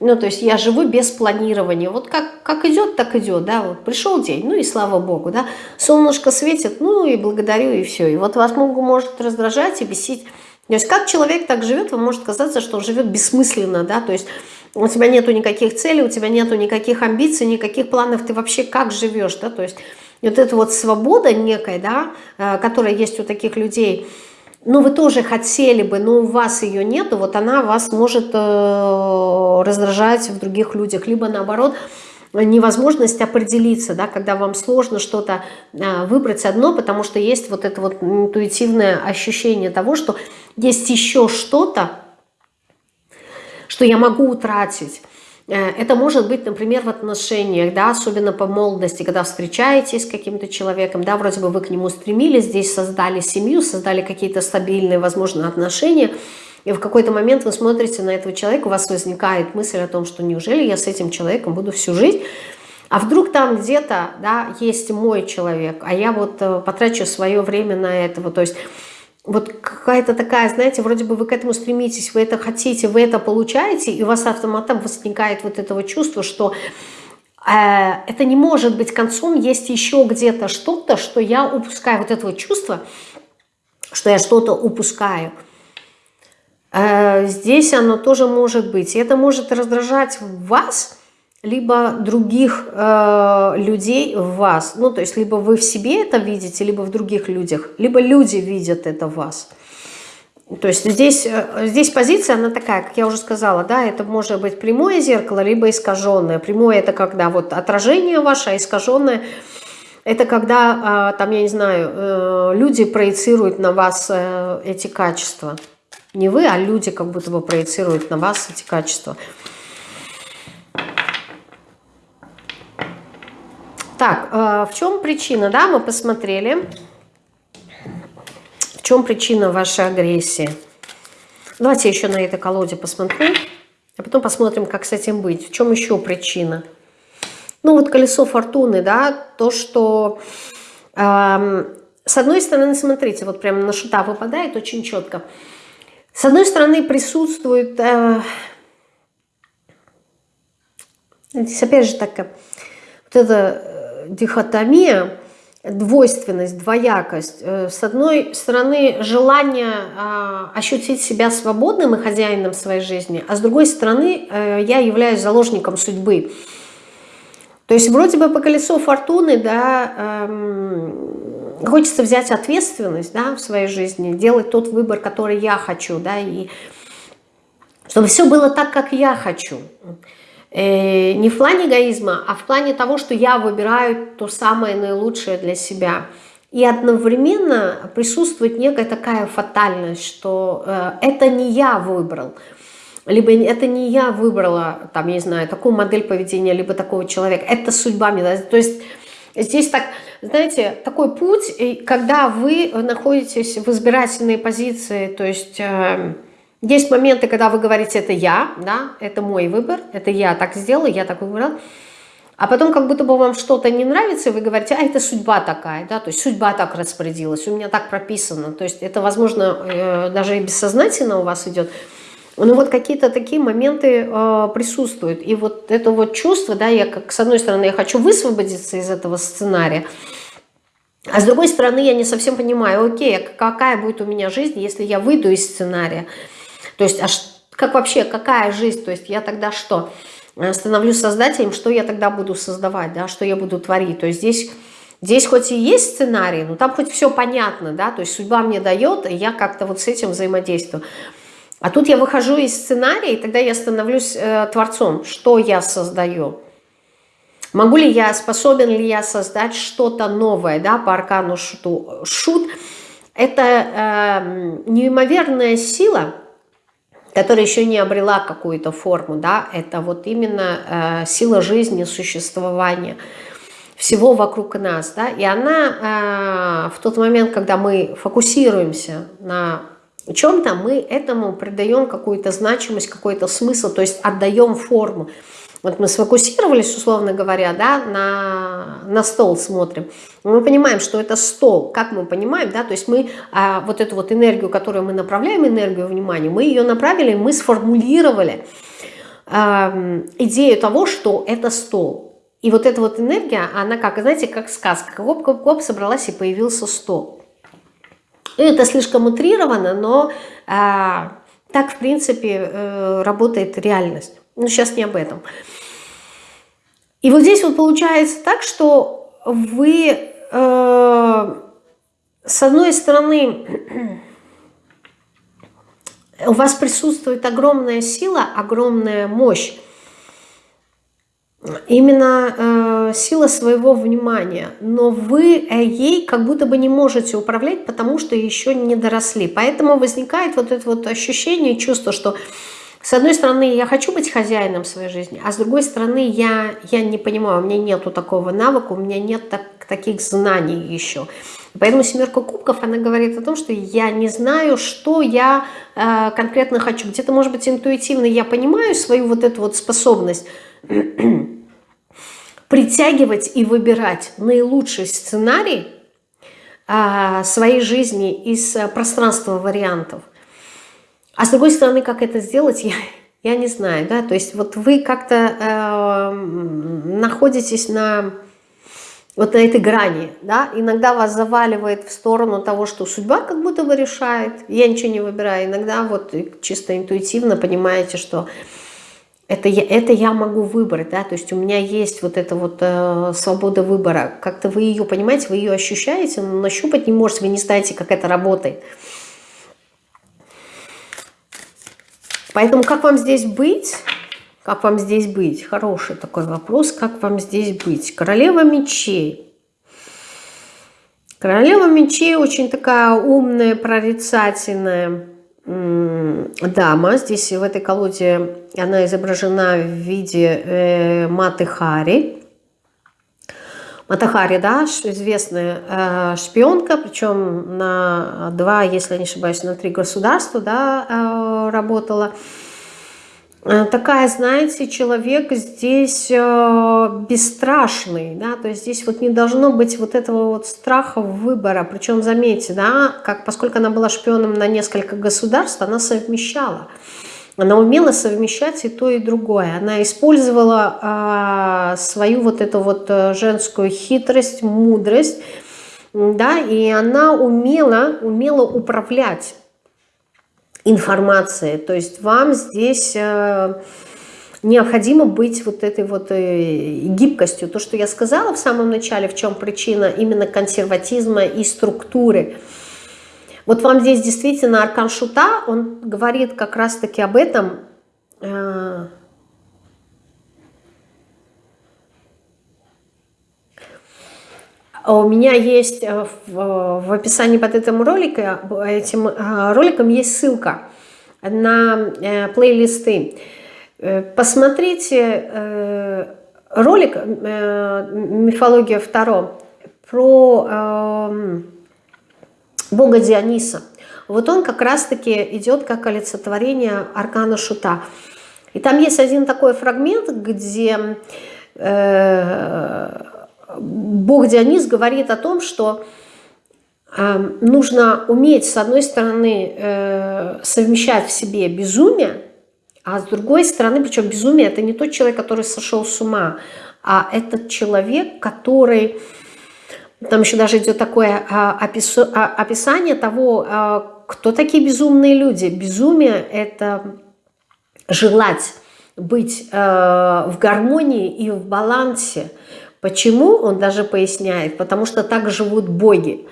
ну, то есть я живу без планирования. Вот как, как идет, так идет, да, вот пришел день, ну и слава богу, да, солнышко светит, ну и благодарю, и все. И вот вас могу, может раздражать и бесить. То есть как человек так живет, вам может казаться, что он живет бессмысленно, да, то есть у тебя нету никаких целей, у тебя нету никаких амбиций, никаких планов, ты вообще как живешь, да, то есть вот эта вот свобода некая, да, э, которая есть у таких людей, ну, вы тоже хотели бы, но у вас ее нету, вот она вас может э, раздражать в других людях, либо наоборот, невозможность определиться, да, когда вам сложно что-то э, выбрать одно, потому что есть вот это вот интуитивное ощущение того, что есть еще что-то, что я могу утратить. Э, это может быть, например, в отношениях, да, особенно по молодости, когда встречаетесь с каким-то человеком, да, вроде бы вы к нему стремились, здесь создали семью, создали какие-то стабильные, возможно, отношения, и в какой-то момент вы смотрите на этого человека, у вас возникает мысль о том, что неужели я с этим человеком буду всю жизнь, а вдруг там где-то, да, есть мой человек, а я вот э, потрачу свое время на этого, то есть вот какая-то такая, знаете, вроде бы вы к этому стремитесь, вы это хотите, вы это получаете, и у вас автоматом возникает вот этого чувства, что э, это не может быть концом, есть еще где-то что-то, что я упускаю, вот этого чувства, что я что-то упускаю. Э, здесь оно тоже может быть, и это может раздражать вас, либо других э, людей в вас. Ну, то есть, либо вы в себе это видите, либо в других людях, либо люди видят это в вас. То есть здесь, э, здесь позиция, она такая, как я уже сказала, да, это может быть прямое зеркало, либо искаженное. Прямое это когда вот отражение ваше, а искаженное это когда, э, там, я не знаю, э, люди проецируют на вас э, эти качества. Не вы, а люди как будто бы проецируют на вас эти качества. Так, э, в чем причина, да, мы посмотрели. В чем причина вашей агрессии? Давайте еще на этой колоде посмотрю, а потом посмотрим, как с этим быть. В чем еще причина? Ну вот колесо фортуны, да, то, что... Э, с одной стороны, смотрите, вот прямо на шута выпадает очень четко. С одной стороны, присутствует... Э, здесь опять же так, вот это дихотомия, двойственность, двоякость. Э, с одной стороны, желание а, ощутить себя свободным и хозяином своей жизни, а с другой стороны, э, я являюсь заложником судьбы. То есть вроде бы по колесу фортуны, да, эм, хочется взять ответственность да, в своей жизни, делать тот выбор, который я хочу, да, и чтобы все было так, как я хочу. Э, не в плане эгоизма, а в плане того, что я выбираю то самое наилучшее для себя. И одновременно присутствует некая такая фатальность, что э, это не я выбрал, либо это не я выбрала, там, я не знаю, такую модель поведения, либо такого человека, это судьба мне. То есть здесь так, знаете, такой путь, когда вы находитесь в избирательной позиции, то есть... Есть моменты, когда вы говорите, это я, да, это мой выбор, это я так сделала, я так выбрал. А потом как будто бы вам что-то не нравится, вы говорите, а это судьба такая, да, то есть судьба так распорядилась, у меня так прописано. То есть это, возможно, э, даже и бессознательно у вас идет. Но вот какие-то такие моменты э, присутствуют. И вот это вот чувство, да, я как, с одной стороны, я хочу высвободиться из этого сценария, а с другой стороны, я не совсем понимаю, окей, а какая будет у меня жизнь, если я выйду из сценария. То есть, а как вообще, какая жизнь? То есть я тогда что? Э, становлюсь создателем, что я тогда буду создавать, да, что я буду творить? То есть здесь... Здесь хоть и есть сценарий, но там хоть все понятно, да, то есть судьба мне дает, и я как-то вот с этим взаимодействую. А тут я выхожу из сценария, и тогда я становлюсь э, творцом. Что я создаю? Могу ли я, способен ли я создать что-то новое, да, по аркану шуту? Шут – это э, неимоверная сила – которая еще не обрела какую-то форму, да, это вот именно э, сила жизни, существования всего вокруг нас, да, и она э, в тот момент, когда мы фокусируемся на чем-то, мы этому придаем какую-то значимость, какой-то смысл, то есть отдаем форму. Вот мы сфокусировались, условно говоря, да, на, на стол смотрим. Мы понимаем, что это стол. Как мы понимаем, да, то есть мы а, вот эту вот энергию, которую мы направляем, энергию внимания, мы ее направили, мы сформулировали а, идею того, что это стол. И вот эта вот энергия, она как, знаете, как сказка. Гоп-гоп-гоп собралась и появился стол. Это слишком утрировано, но а, так, в принципе, э, работает реальность. Но сейчас не об этом. И вот здесь вот получается так, что вы, э, с одной стороны, у вас присутствует огромная сила, огромная мощь. Именно э, сила своего внимания. Но вы э, ей как будто бы не можете управлять, потому что еще не доросли. Поэтому возникает вот это вот ощущение, чувство, что с одной стороны, я хочу быть хозяином своей жизни, а с другой стороны, я, я не понимаю, у меня нету такого навыка, у меня нет так, таких знаний еще. Поэтому семерка кубков, она говорит о том, что я не знаю, что я э, конкретно хочу. Где-то, может быть, интуитивно я понимаю свою вот эту вот способность (clears throat) притягивать и выбирать наилучший сценарий э, своей жизни из э, пространства вариантов. А с другой стороны, как это сделать, я, я не знаю. Да? То есть вот вы как-то э, находитесь на вот на этой грани, да, иногда вас заваливает в сторону того, что судьба как будто бы решает, я ничего не выбираю, иногда вот чисто интуитивно понимаете, что это я, это я могу выбрать, да, то есть у меня есть вот эта вот э, свобода выбора, как-то вы ее понимаете, вы ее ощущаете, но нащупать не можете, вы не знаете, как это работает. Поэтому как вам здесь быть? Как вам здесь быть? Хороший такой вопрос. Как вам здесь быть? Королева мечей. Королева мечей очень такая умная, прорицательная дама. Здесь в этой колоде она изображена в виде э, Маты Хари. Матахари, да, известная э, шпионка, причем на два, если не ошибаюсь, на три государства, да, э, работала. Э, такая, знаете, человек здесь бесстрашный, да, то есть здесь вот не должно быть вот этого вот страха выбора, причем заметьте, да, как, поскольку она была шпионом на несколько государств, она совмещала, она умела совмещать и то, и другое. Она использовала а, свою вот эту вот э, женскую хитрость, мудрость, да, и она умела, умела управлять информацией. То есть вам здесь э, необходимо быть вот этой вот э, гибкостью. То, что я сказала в самом начале, в чем причина именно консерватизма и структуры – вот вам здесь действительно Аркан Шута, он говорит как раз-таки об этом. Э, у меня есть э, в, описании под этим роликом, этим э, роликом есть ссылка на плейлисты. Посмотрите ролик «Мифология Второ» про эм, бога Диониса. Вот он как раз-таки идет как олицетворение аркана Шута. И там есть один такой фрагмент, где э, бог Дионис говорит о том, что э, нужно уметь, с одной стороны, э, совмещать в себе безумие, а с другой стороны, причем безумие – это не тот человек, который сошел с ума, а этот человек, который там еще даже идет такое а, а, описание того, а, кто такие безумные люди. Безумие – это желать быть в гармонии и в балансе. Почему? Он даже поясняет. Потому что так живут боги.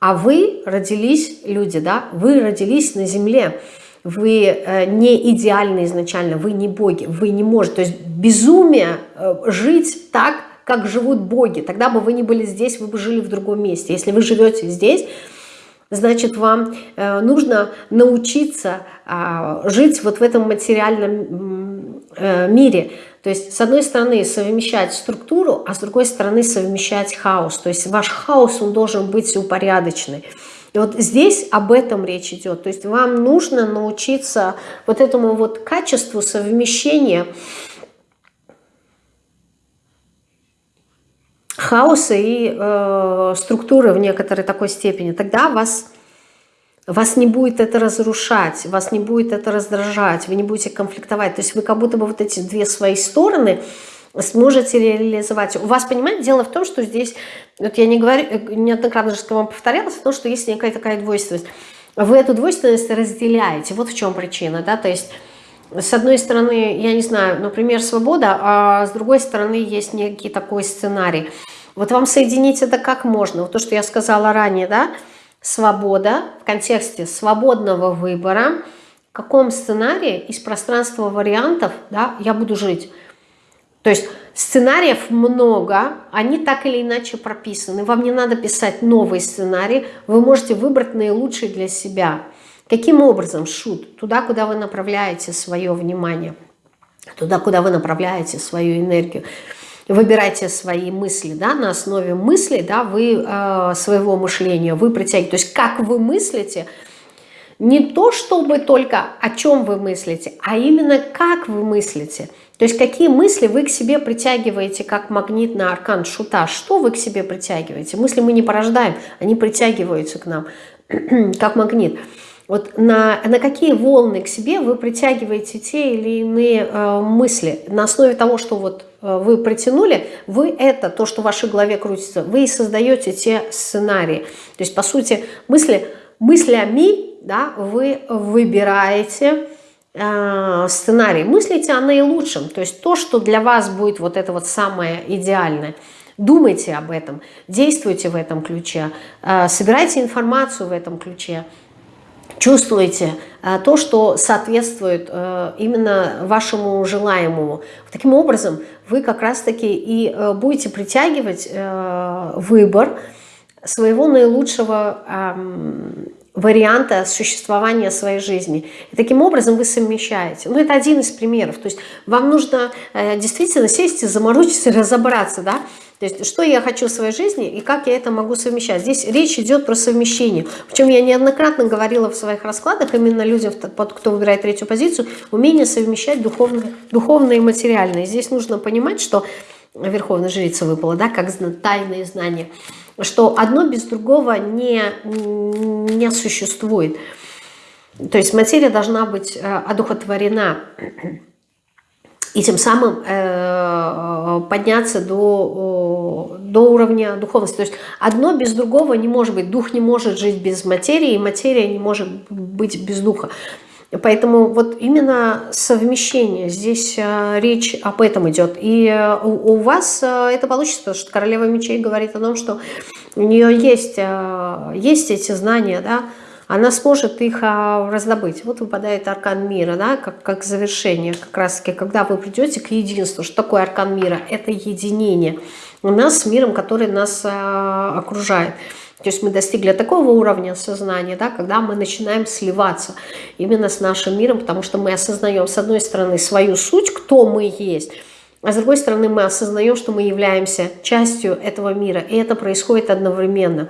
А вы родились, люди, да, вы родились на земле. Вы э, не идеальны изначально, вы не боги, вы не можете. То есть безумие э, жить так, как живут боги. Тогда бы вы не были здесь, вы бы жили в другом месте. Если вы живете здесь, значит, вам э, нужно научиться а, жить вот в этом материальном э, мире. То есть, с одной стороны, совмещать структуру, а с другой стороны, совмещать хаос. То есть, ваш хаос, он должен быть упорядоченный. И вот здесь об этом речь идет. То есть, вам нужно научиться вот этому вот качеству совмещения хаоса и э, структуры в некоторой такой степени, тогда вас, вас не будет это разрушать, вас не будет это раздражать, вы не будете конфликтовать. То есть вы как будто бы вот эти две свои стороны сможете реализовать. У вас, понимаете, дело в том, что здесь, вот я не говорю, неоднократно же вам повторялось, то, что есть некая такая двойственность. Вы эту двойственность разделяете, вот в чем причина, да, то есть с одной стороны, я не знаю, например, свобода, а с другой стороны есть некий такой сценарий. Вот вам соединить это как можно? Вот то, что я сказала ранее, да, свобода в контексте свободного выбора, каком сценарии из пространства вариантов да, я буду жить. То есть сценариев много, они так или иначе прописаны. Вам не надо писать новый сценарий, вы можете выбрать наилучший для себя. Каким образом, шут? Туда, куда вы направляете свое внимание, туда, куда вы направляете свою энергию. Выбирайте свои мысли, да, на основе мыслей, да, вы э, своего мышления, вы притягиваете. То есть как вы мыслите – не то, чтобы только о чем вы мыслите, а именно как вы мыслите. То есть какие мысли вы к себе притягиваете, как магнит на аркан шута. Что вы к себе притягиваете? Мысли мы не порождаем, они притягиваются к нам, (clears throat) как магнит. Вот на, на какие волны к себе вы притягиваете те или иные э, мысли. На основе того, что вот э, вы притянули, вы это, то, что в вашей голове крутится, вы и создаете те сценарии. То есть, по сути, мысли, мыслями да, вы выбираете э, сценарий, мыслите о наилучшем, то есть то, что для вас будет вот это вот самое идеальное. Думайте об этом, действуйте в этом ключе, э, собирайте информацию в этом ключе, чувствуйте э, то, что соответствует э, именно вашему желаемому. Таким образом, вы как раз-таки и э, будете притягивать э, выбор своего наилучшего варианта существования своей жизни. И таким образом вы совмещаете. Ну, это один из примеров. То есть вам нужно действительно сесть и заморочиться, (laughs) разобраться, да, то есть, что я хочу в своей жизни и как я это могу совмещать. Здесь речь идет про совмещение. Причем я неоднократно говорила в своих раскладах, именно людям, кто выбирает третью позицию, умение совмещать духовное, духовное и материальное. Здесь нужно понимать, что Верховная Жрица выпала, да, как тайные знания – что одно без другого не, не существует. То есть материя должна быть э, одухотворена и тем самым э, подняться до, до уровня духовности. То есть одно без другого не может быть. Дух не может жить без материи, и материя не может быть без духа. Поэтому вот именно совмещение, здесь э, речь об этом идет. И э, у, у вас это получится, потому что королева мечей говорит о том, что у нее есть, есть эти знания, да, она сможет их раздобыть. Вот выпадает аркан мира, да, как, как завершение, как раз таки, когда вы придете к единству. Что такое аркан мира? Это единение у нас с миром, который нас окружает. То есть мы достигли такого уровня сознания, да, когда мы начинаем сливаться именно с нашим миром, потому что мы осознаем, с одной стороны, свою суть, кто мы есть, а с другой стороны, мы осознаем, что мы являемся частью этого мира, и это происходит одновременно.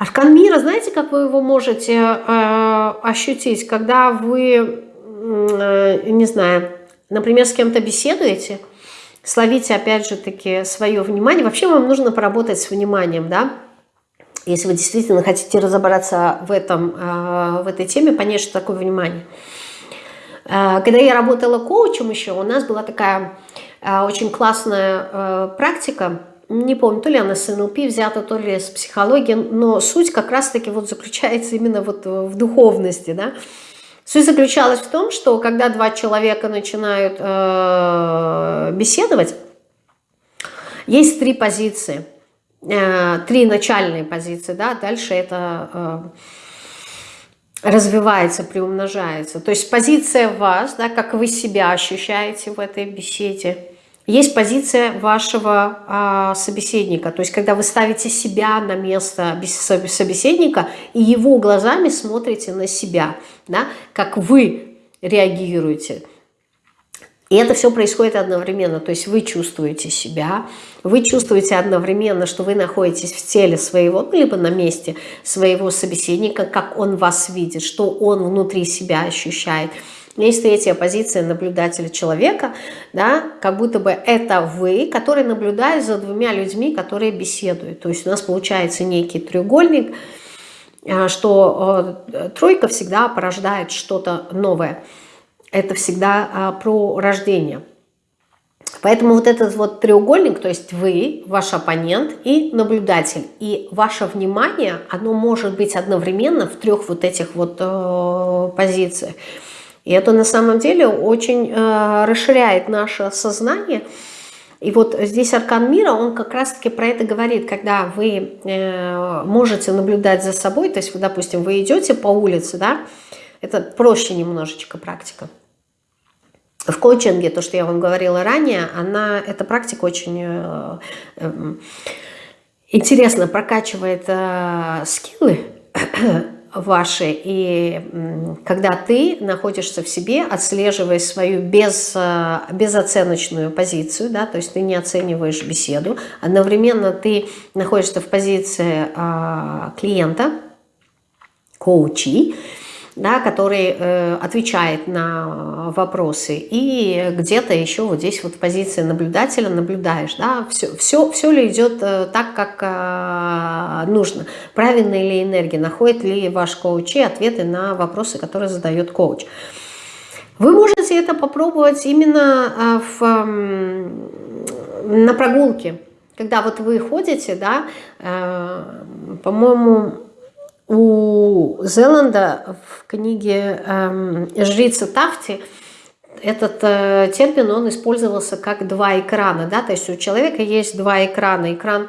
Аркан мира, знаете, как вы его можете э, ощутить, когда вы, э, не знаю, например, с кем-то беседуете, словите, опять же таки, свое внимание. Вообще вам нужно поработать с вниманием, да, если вы действительно хотите разобраться в, этом, а, в этой теме, понять, что такое внимание. А, когда я работала коучем еще, у нас была такая а, очень классная практика, не помню, то ли она с НЛП взята, то ли с психологии, но суть как раз-таки вот заключается именно вот в духовности, да. Суть заключалась в том, что когда два человека начинают э, беседовать, есть три позиции – Э, три начальные позиции, да, дальше это э, развивается, приумножается. То есть позиция вас, да, как вы себя ощущаете в этой беседе, есть позиция вашего э, собеседника, то есть когда вы ставите себя на место собеседника и его глазами смотрите на себя, да, как вы реагируете. И это все происходит одновременно, то есть вы чувствуете себя, вы чувствуете одновременно, что вы находитесь в теле своего, ну, либо на месте своего собеседника, как он вас видит, что он внутри себя ощущает. Есть третья позиция наблюдателя человека, да, как будто бы это вы, который наблюдает за двумя людьми, которые беседуют. То есть у нас получается некий треугольник, а, что э, тройка всегда порождает что-то новое это всегда а, про рождение. Поэтому вот этот вот треугольник, то есть вы, ваш оппонент и наблюдатель. И ваше внимание, оно может быть одновременно в трех вот этих вот э, позициях. И это на самом деле очень э, расширяет наше сознание. И вот здесь аркан мира, он как раз-таки про это говорит, когда вы э, можете наблюдать за собой, то есть, вы, допустим, вы идете по улице, да, Это проще немножечко практика. В коучинге, то, что я вам говорила ранее, она, эта практика очень э, э, интересно прокачивает э, скиллы ваши, и когда ты находишься в себе, отслеживая свою без, э, безоценочную позицию, да, то есть ты не оцениваешь беседу, одновременно ты находишься в позиции э, клиента, коучи, да, который э, отвечает на вопросы, и где-то еще вот здесь вот в позиции наблюдателя наблюдаешь, да, все, все, все ли идет э, так, как э, нужно, правильная ли энергия, находит ли ваш коуч ответы на вопросы, которые задает коуч. Вы можете это попробовать именно э, в, на прогулке, когда вот вы ходите, да, э, по-моему, у Зеланда в книге эм, «Жрица Тафти» этот э, термин, он использовался как два экрана, да, то есть у человека есть два экрана, экран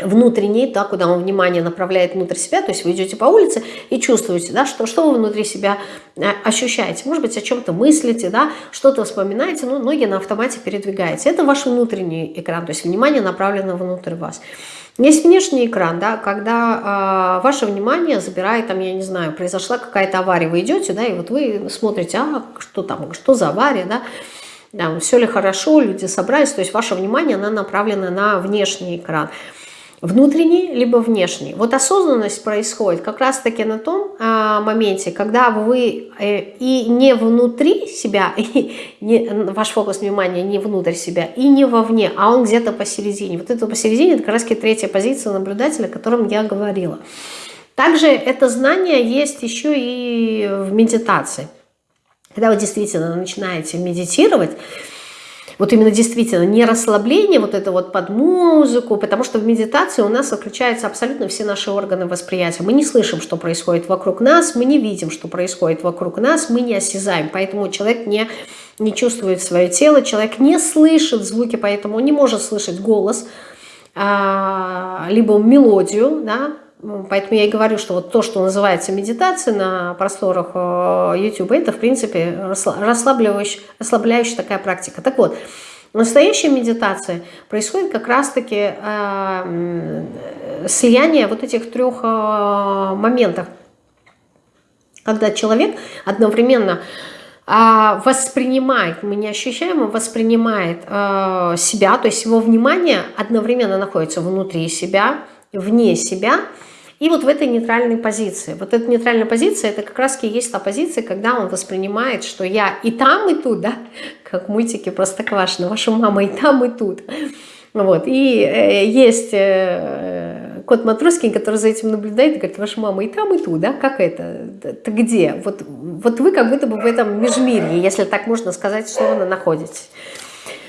внутренний, да, куда он внимание направляет внутрь себя, то есть вы идете по улице и чувствуете, да, что, что вы внутри себя э, ощущаете, может быть, о чем-то мыслите, да, что-то вспоминаете, но ноги на автомате передвигаете. Это ваш внутренний экран, то есть внимание направлено внутрь вас. Есть внешний экран, да, когда э, ваше внимание забирает, там, я не знаю, произошла какая-то авария, вы идете, да, и вот вы смотрите, а что там, что за авария, да, да все ли хорошо, люди собрались, то есть ваше внимание, оно направлено на внешний экран внутренний, либо внешний. Вот осознанность происходит как раз-таки на том а, моменте, когда вы э, и не внутри себя, (laughs) и не, ваш фокус внимания не внутрь себя, и не вовне, а он где-то посередине. Вот это посередине, это как раз третья позиция наблюдателя, о котором я говорила. Также это знание есть еще и в медитации. Когда вы действительно начинаете медитировать, вот именно действительно не расслабление, вот это вот под музыку, потому что в медитации у нас отключаются абсолютно все наши органы восприятия. Мы не слышим, что происходит вокруг нас, мы не видим, что происходит вокруг нас, мы не осязаем, поэтому человек не, не чувствует свое тело, человек не слышит звуки, поэтому он не может слышать голос, а, либо мелодию, да, поэтому я и говорю, что вот то, что называется медитация на просторах э, YouTube, это, в принципе, расслабляющая, расслабляющая такая практика. Так вот, настоящая медитация происходит как раз-таки э, слияние вот этих трех э, моментов, когда человек одновременно э, воспринимает, мы не ощущаем, он воспринимает э, себя, то есть его внимание одновременно находится внутри себя, вне себя, и вот в этой нейтральной позиции. Вот эта нейтральная позиция, это как раз и есть та позиция, когда он воспринимает, что я и там, и тут, да, как в мультике Простоквашино, ваша мама и там, и тут. Вот. И э, есть э, кот Матроскин, который за этим наблюдает и говорит, ваша мама и там, и тут, да, как это, это где? Вот, вот вы как будто бы в этом межмирье, если так можно сказать, словно находитесь.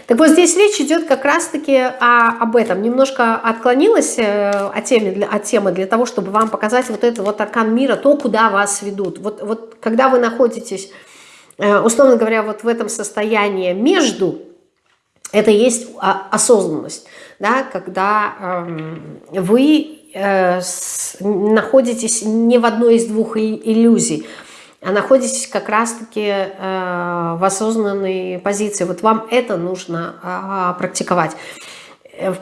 Так вот здесь речь идет как раз-таки об этом. Немножко отклонилась э, от темы, от темы для того, чтобы вам показать вот это вот аркан мира, то, куда вас ведут. Вот, вот когда вы находитесь, э, условно говоря, вот в этом состоянии между, это есть осознанность, да, когда эм, вы э, находитесь не в одной из двух иллюзий, а находитесь как раз-таки э, в осознанной позиции. Вот вам это нужно а, практиковать. Э,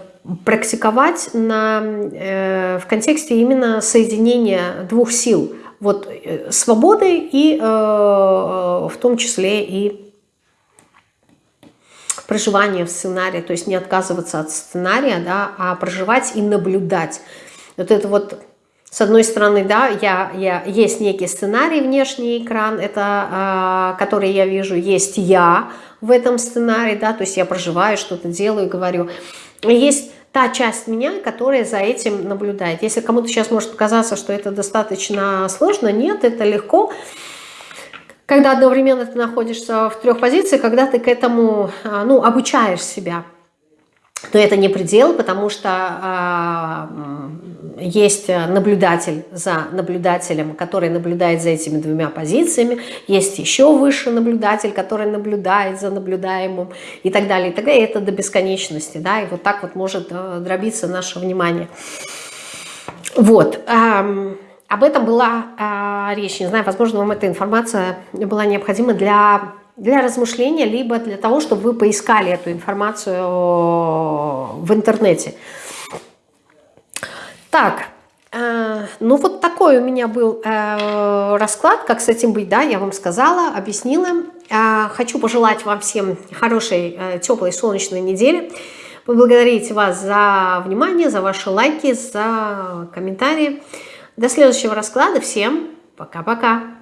практиковать на, э, в контексте именно соединения двух сил. Вот свободы и в том числе и проживание в сценарии, то есть не отказываться от сценария, да, а проживать и наблюдать. Вот это вот с одной стороны, да, я, я, есть некий сценарий, внешний экран, это, э, который я вижу, есть я в этом сценарии, да, то есть я проживаю, что-то делаю, говорю. есть та часть меня, которая за этим наблюдает. Если кому-то сейчас может показаться, что это достаточно сложно, нет, это легко. Когда одновременно ты находишься в трех позициях, когда ты к этому а, ну, обучаешь себя. Но это не предел, потому что э, есть наблюдатель за наблюдателем, который наблюдает за этими двумя позициями, есть еще выше наблюдатель, который наблюдает за наблюдаемым и так далее. И так далее. Это до бесконечности, да, и вот так вот может э, дробиться наше внимание. Вот. Э, об этом была э, речь. Не знаю, возможно, вам эта информация была необходима для, для размышления, либо для того, чтобы вы поискали эту информацию в интернете. Так, э, ну вот такой у меня был э, расклад, как с этим быть, да, я вам сказала, объяснила. Э, хочу пожелать вам всем хорошей, э, теплой, солнечной недели. Поблагодарить вас за внимание, за ваши лайки, за комментарии. До следующего расклада. Всем пока-пока.